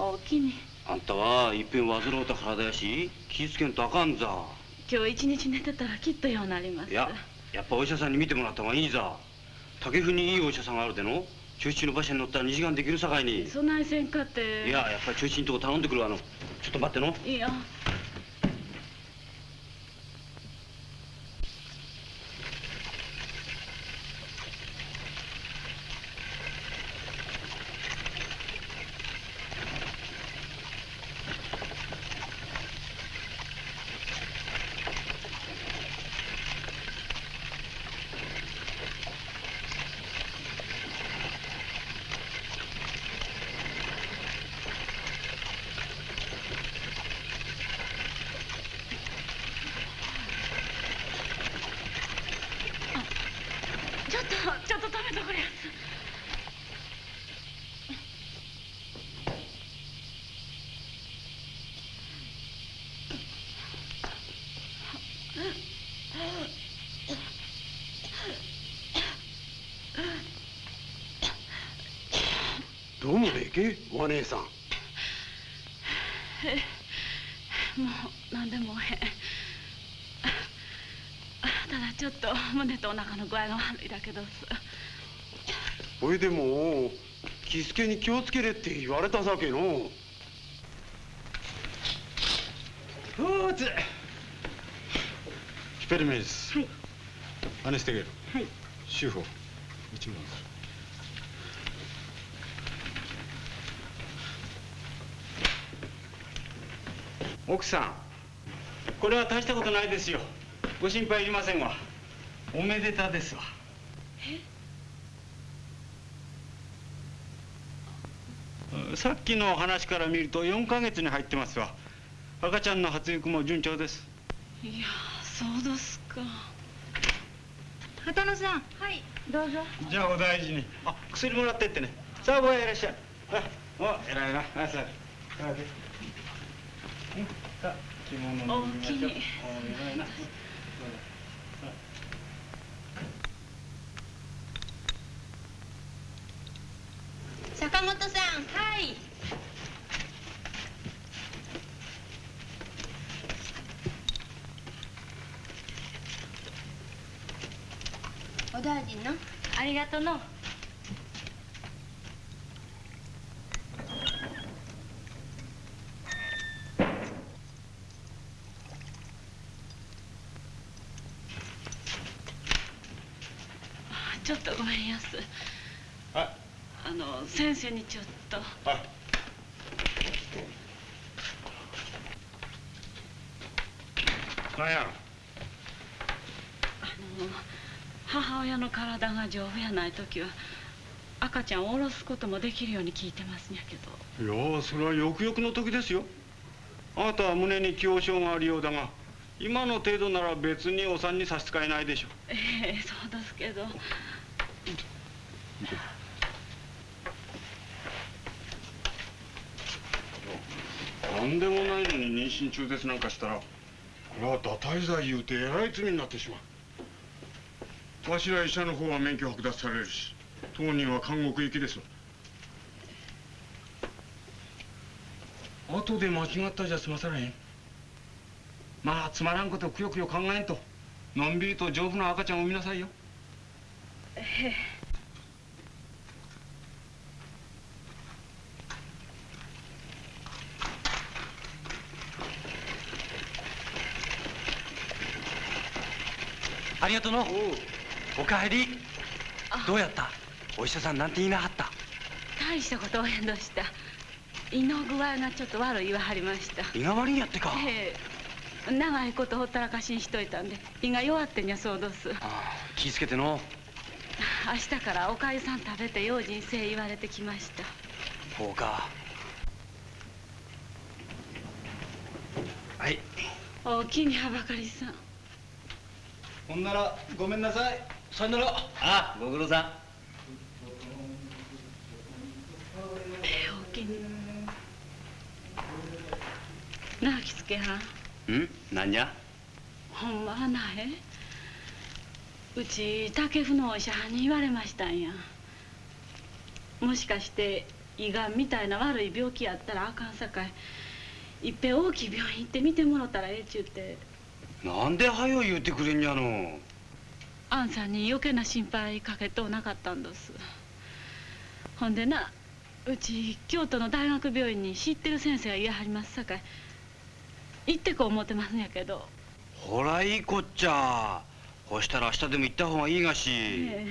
おおきにあんたはいっぺん患うた体やし気ぃつけんとあかんざ今日一日寝てたらきっとようなります。いややっぱお医者さんに見てもらった方がいいざ竹府にいいお医者さんがあるでの中の馬車に乗ったら2時間できるさかいに。そないせんかって。いややっぱり調子いいとこ頼んでくるわの。ちょっと待っての。いやちょっとちょっと止めとくれやすどうもええけ？お姉さん。えもう何でもへんただちょっと胸とお腹の具合が悪いだけどすほいでも気付けに気をつけれって言われたさけの。おーつヒペルメイス。はい。アネステゲルはい。修法一問奥さん。これは大したことないですよ。ご心配いりませんわ。おめでたですわ。さっきの話から見ると4ヶ月に入ってますわ。赤ちゃんの発育も順調です。いやそうですか。畑野さん。はい。どうぞ。じゃあお大事に。あ薬もらってってね。さあごいらっしゃい。あお偉いな。あさあうんさあ着物のおおきにお偉いな。坂本さんはいお大臣のありがとうの。緒にちょっと。はい。なんや？あの母親の体が丈夫やない時は赤ちゃんを下ろすこともできるように聞いてますんやけど。いやそれはよくよくの時ですよ。あなたは胸に強傷があるようだが今の程度なら別にお産に差し支えないでしょ。うええそうですけど。何でもないのに妊娠中絶なんかしたらこれは堕胎罪言うてえらい罪になってしまう。わしら医者の方は免許剥奪されるし当人は監獄行きです後で間違ったじゃ済まされへん。まあつまらんことくよくよ考えんと。のんびりと丈夫な赤ちゃんを産みなさいよ。ええ。ありがとうの。おかえり。どうやった？お医者さんなんて言いなはった？大したことはへんどした。胃の具合がちょっと悪い言わはりました。胃が悪いんやってか。ええ。長いことほったらかしにしといたんで胃が弱ってんやそうどす。気ぃつけての。明日からおかゆさん食べて用心せえ言われてきました。ほうか。はい。おおきにはばかりさんほんならごめんなさい。さよなら。あご苦労さん。おおきに。なあきつけはん。ん？なんじゃ？ほんまはなへうち竹府のお医者に言われましたんや。もしかして胃がんみたいな悪い病気やったらあかんさかい。いっぺん大きい病院行って見てもろたらええちゅうてなんではよ言うてくれんやのあんさんに余計な心配かけとうなかったんです。ほんでなうち京都の大学病院に知ってる先生がいやはりますさかい。行ってこう思ってますんやけど。ほらいいこっちゃ。ほしたら明日でも行った方がいいがし、え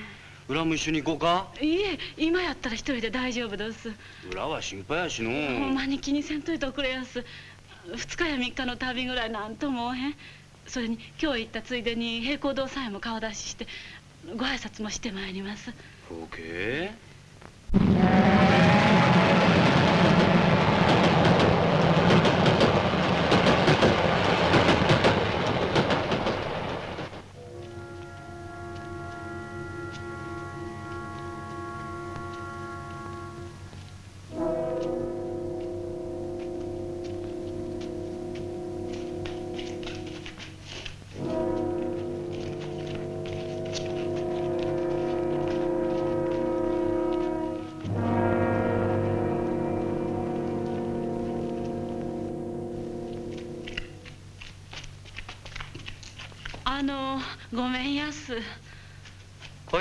裏も一緒に行こうか。えいえ今やったら一人で大丈夫です。裏は心配やしのほんまに気にせんといておくれやす。2日や3日の旅ぐらいなんともおへんそれに今日行ったついでに平行堂さえも顔出ししてご挨拶もしてまいります。ほうけ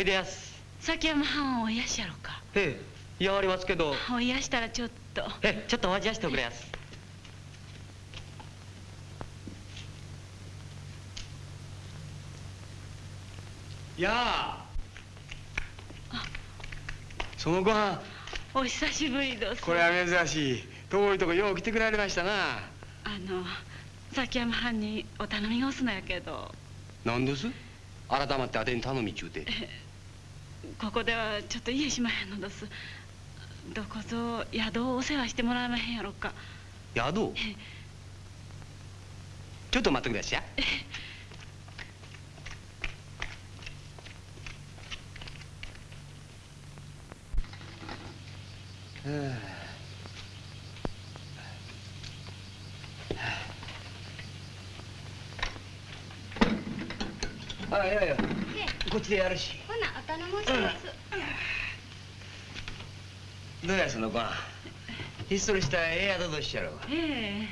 でやす。崎山藩お癒しやろか。ええやわりますけど。お癒したらちょっと。えちょっとお待ちやしておくれやす。やあ。そのご飯。お久しぶりです。これは珍しい。遠いとこよう来てくられましたな。あの崎山藩にお頼みがおすのやけど。何です？改まってあてに頼みちゅうてここではちょっと家しまへんのです。どこぞ宿をお世話してもらえまへんやろか。宿？ちょっと待ってくださいあいやいやこっちでやるしどうやそのご飯ひっそりしたええ宿としちゃろう。え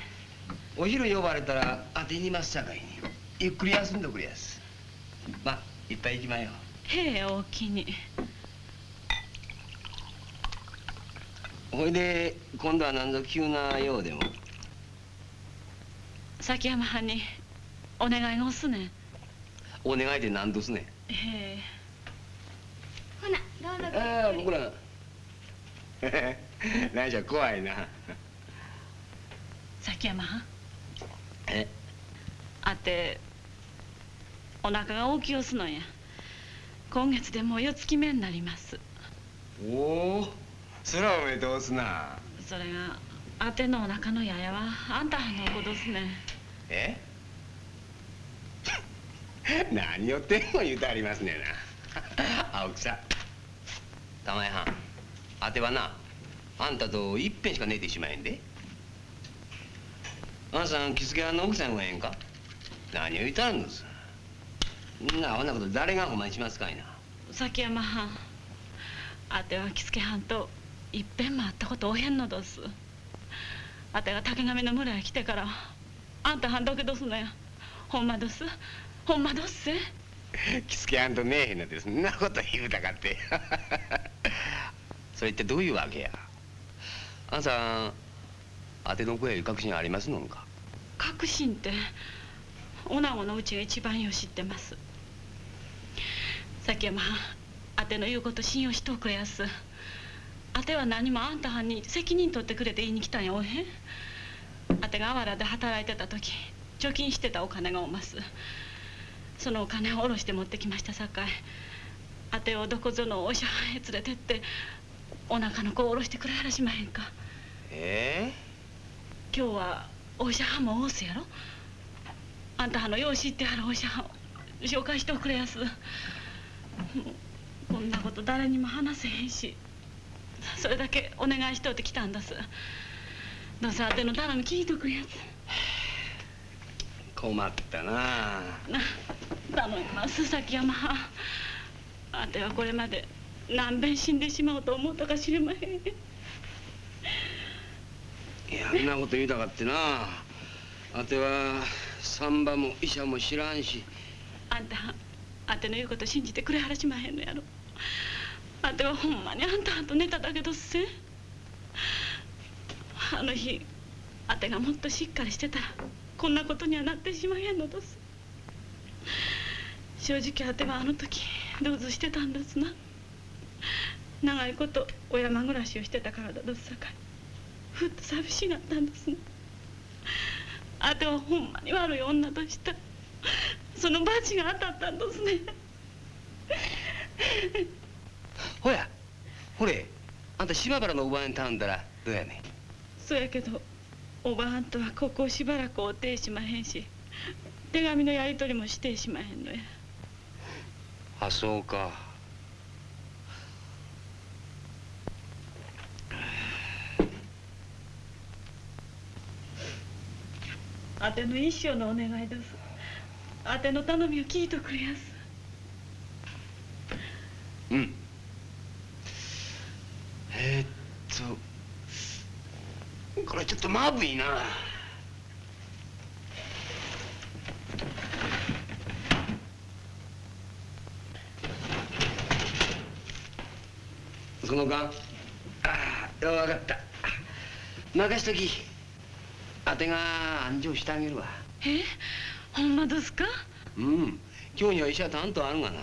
お昼呼ばれたら当てにますさかいに。ゆっくり休んどくれやす。まあいっぱい行きまよえへえおおきに。ほいで今度は何ぞ急なようでも。崎山藩にお願いがおすねん。お願いで何どすねええ。ほなどうぞああ僕ら。何じゃ怖いな。崎山。藩えあてお腹が大きいおすのや。今月でもう四月目になります。おおそらおめでとうすな。それがあてのお腹のややはあんたはの子ですね。え？何をってんも言うてありますねんな。青木さ。ん玉井はん。あてはなあんたといっぺんしか寝てしまえんで。あんさん着付けはんの奥さんはええんか？何を言うたんですんなあんなこと誰がほんまにしますかいな。崎山はん。あては着付けはんといっぺんも会ったことおへんのどす。あてが竹上の村へ来てからあんたはんどけどすのや。ほんまどす。ほんまどっせ。着付けはんとねえへんのでそんなこと言うたかって。それってどういうわけや？あんさんあての声確信ありますのか？確信って女子のうちが一番よ知ってます。崎山はんあての言うこと信用しとくやす。あては何もあんたはんに責任取ってくれて言いに来たんやおへん？あてがあわらで働いてた時貯金してたお金がおます。そのお金を下ろして持ってきましたさかいあてをどこぞのお医者へ連れてってお腹の子を下ろしてくれはらしまへんか。え今日はお医者はんもおうすやろ。あんたはのよう知ってはるお医者はん紹介しておくれやす。こんなこと誰にも話せへんし。それだけお願いしとって来たんです。どうせあての頼み聞いとくれやす困ったな。な頼みます崎山。はんあてはこれまで何べん死んでしまうと思ったか知りまへん。いやあんなこと言うたかってな。あては産婆も医者も知らんし。あんたあての言うこと信じてくれはらしまへんのやろ。あてはほんまにあんたと寝ただけどっせ。あの日あてがもっとしっかりしてた。らこんなことにはなってしまへんのです。正直あてはあの時どうぞしてたんですな。長いことお山暮らしをしてたからだどすさかい。ふっと寂しがったんですねあてはほんまに悪い女としたその罰が当たったんですね。ほやほれあんた島原のおばあに頼んだらどうやねん。そやけどおばはんとはここしばらくお手しまへんし手紙のやり取りもしてしまへんのや。あそうか。あての一生のお願いです。あての頼みを聞いとくれやす。うん。えー、っとこれちょっとまぶいな。その間。ああ分かった。任しとき。あてが安城してあげるわ。えほんまですか？うん。今日には医者担当あるがな。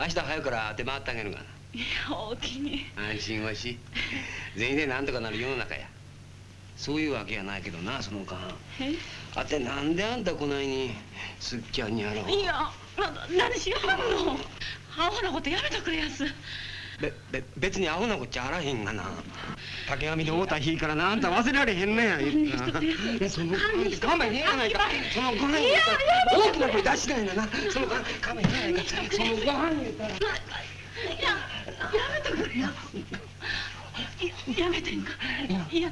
明日早くから当て回ってあげるがな。いやおおきに。安心はし。全員で何とかなる世の中やそういうわけやないけどなその間え？あてなんであんたこないにすっきゃんにやろう。いやな何しようの。アホなことやめてくれやす。べべ別にアホなこっちゃあらへんがな。竹上で会うた日からなあんた忘れられへんねや。いやその勘弁へんやないか。そのご飯言うたら大きな声出しないんだな。その勘弁へんやないか。そのご飯言うたら。いややめてくれややめてんか？いやいや。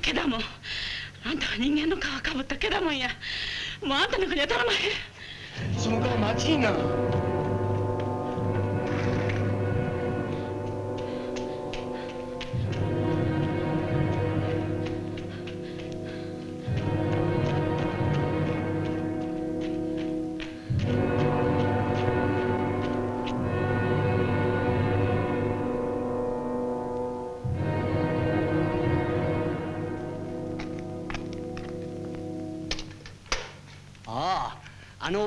けだもんあんたは人間の皮かぶったけだもんやもうあんたの国は頼まへんその顔待ちいなあ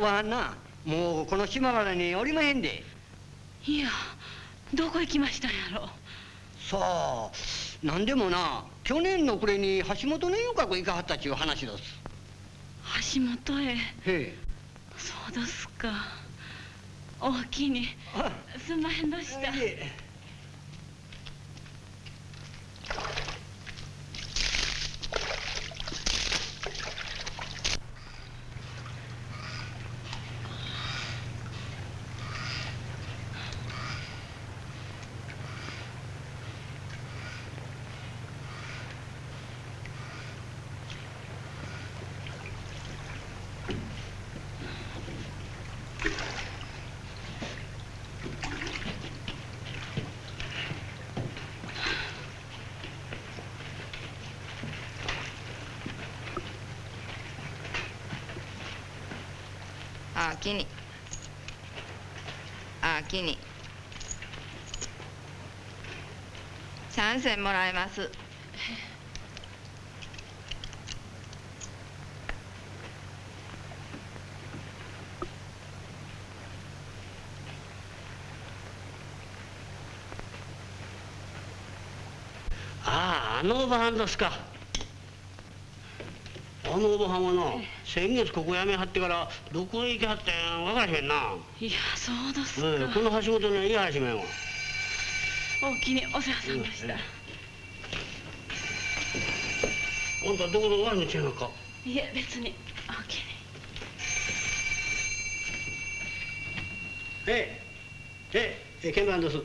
ばはんなもうこの島原におりまへんで。いやどこ行きましたんやろ。さあなんでもな去年の暮れに橋本の遊郭行かはったっちゅう話どす。橋本へ。へえ。そうですか。おおきにすんまへんどしたあきに。あきに。三銭もらいます。あああのおばはんですか。あのおばはんはな先月ここ辞めはってからどこへ行きはったんや分からへんな。いやそうですか、うん、この橋本には言いはしめんわおおきにお世話さんでした、あんたどこの悪口やのか。いえ別におおきに。え。ええ。ええ鍵盤です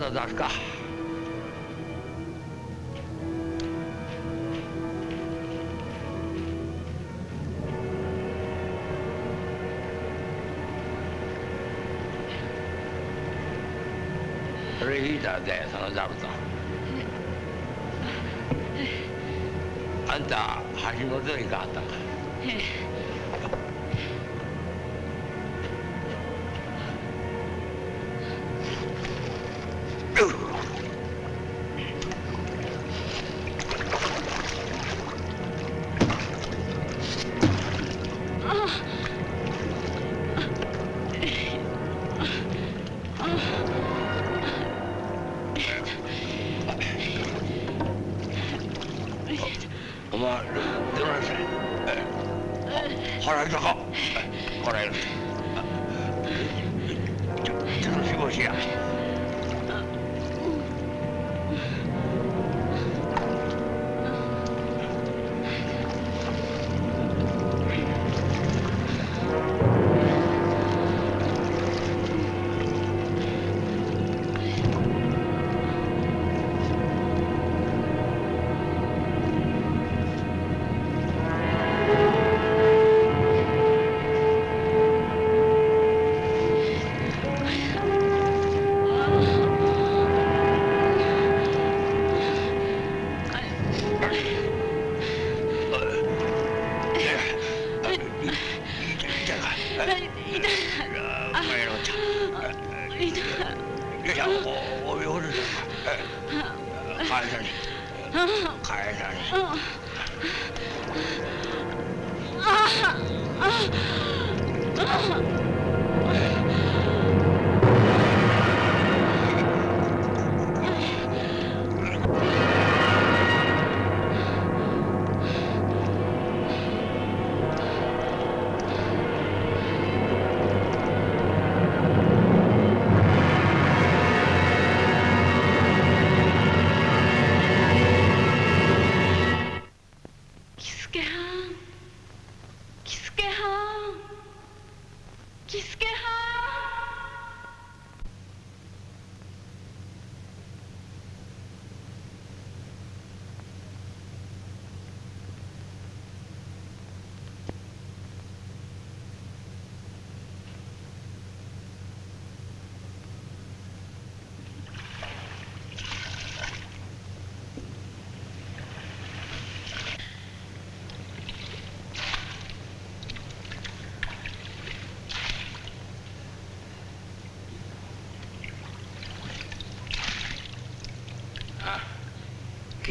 だ出すか。それ引いたでその座布団。あんた橋本に変わったんか。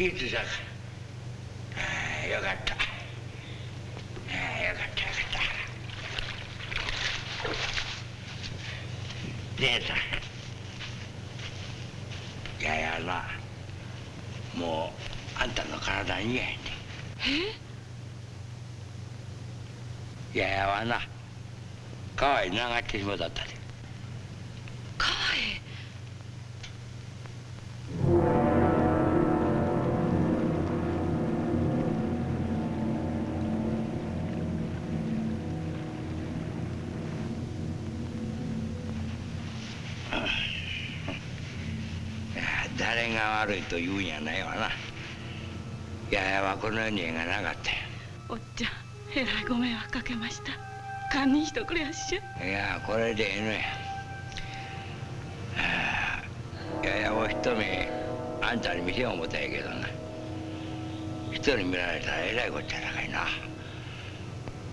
いたかああよかった。ああよかったよかった。姉さん。ややなもうあんたの体に嫌やねえ？ややはな。川へ流ってしもったで。川へ悪いと言うんやないわな。ややはこの世に縁がなかった。よおっちゃんえらいご迷惑かけました。堪忍しとくれやっしゃ。いやこれでええのや。はあややを一目あんたに見せよう思ったんやけどな。人に見られたらえらいこっちゃなかいな。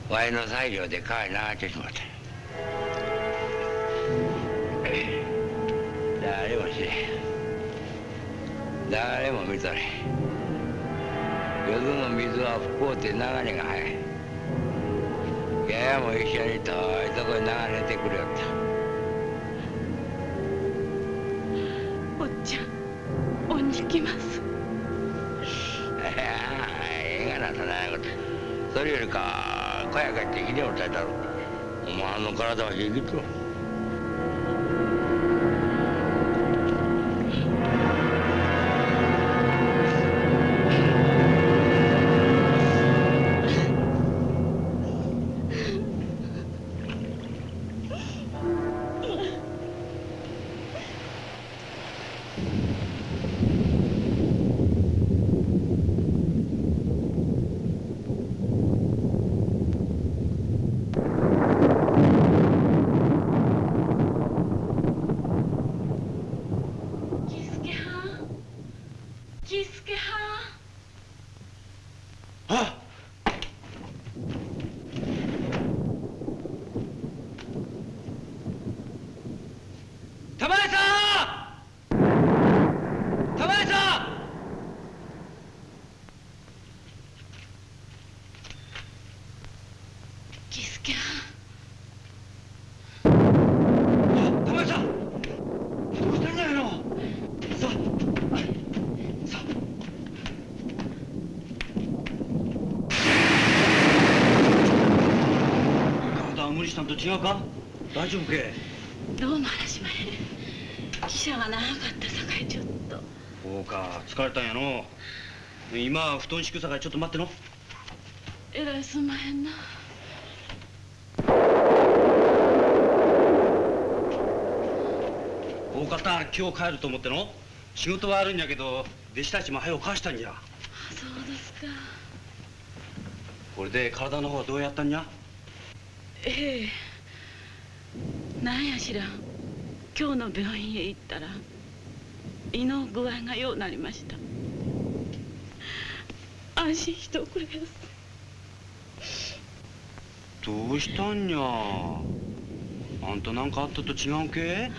わいの裁量で川に流ってしまった誰も知れん誰も見とれん。淀の水は不幸て流れが速い。ややも一緒に遠いとこに流れてくれよった。おっちゃん恩に来ます。いやええがなそんなこと。それよりか小屋帰ってひでを炊いたろ。お前の体は生きとるんと違うか？大丈夫けんどうも話しまへん汽車が長かったさかいちょっと。そうか疲れたんやの。今布団敷くさかいちょっと待っての。えらいすんまへんな。大方今日帰ると思っての？仕事はあるんやけど弟子たちも早う返したんじゃ。そうですか。これで体の方はどうやったんじゃ？ええ。なんや知らん。今日の病院へ行ったら胃の具合がようなりました。安心しておくれやすどうしたんや。あんたなんかあったと違うけ？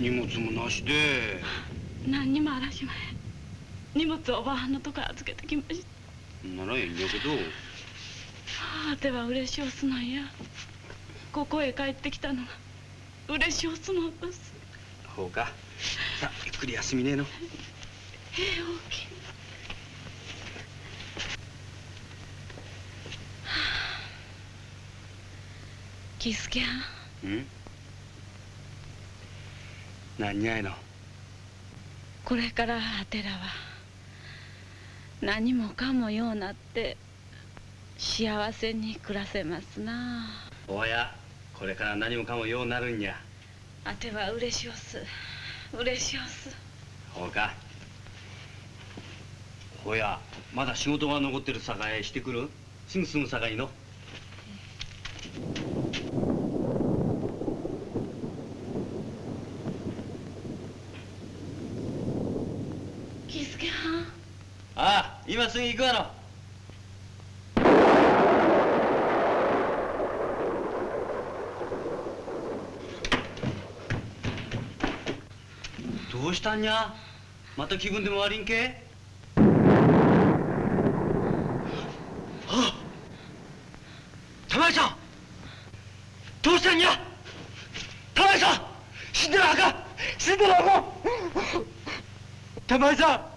荷物もなしで。何にもあらしまへん。荷物をおばはんのとこ預けてきました。ならええんやけどあては嬉しおすなんや。ここへ帰ってきたのが嬉しおすのです。ほうか。さあゆっくり休みねえの。ええ大きい。キスケはんうん？何やいの？これからあてらは何もかもようなって幸せに暮らせますな。おやこれから何もかもようなるんや。あては嬉しおす。嬉しおす。ほうか。ほやまだ仕事が残ってるさかいしてくる？すぐすぐさかいの？キスケはん。ああ今すぐ行くわのどうしたんにゃ？また気分でも悪いんけ？あ玉井さん！どうしたんにゃ？玉井さん！死んでるあかん死んでるあかん玉井さん！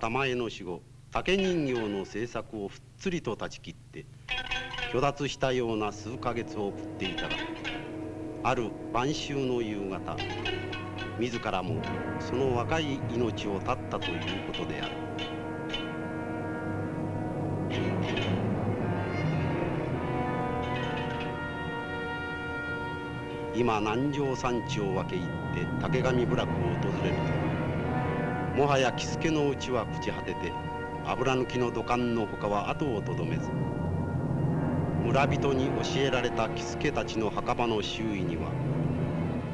玉江の死後竹人形の制作をふっつりと断ち切って虚脱したような数ヶ月を送っていたがある晩秋の夕方自らもその若い命を絶ったということである。今南城山地を分け入って竹上部落を訪れるともはや喜助のうちは朽ち果てて油抜きの土管のほかは後をとどめず村人に教えられた喜助たちの墓場の周囲には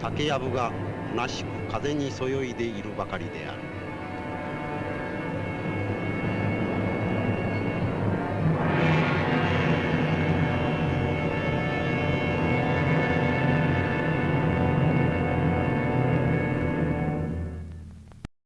竹やぶが虚しく風にそよいでいるばかりである。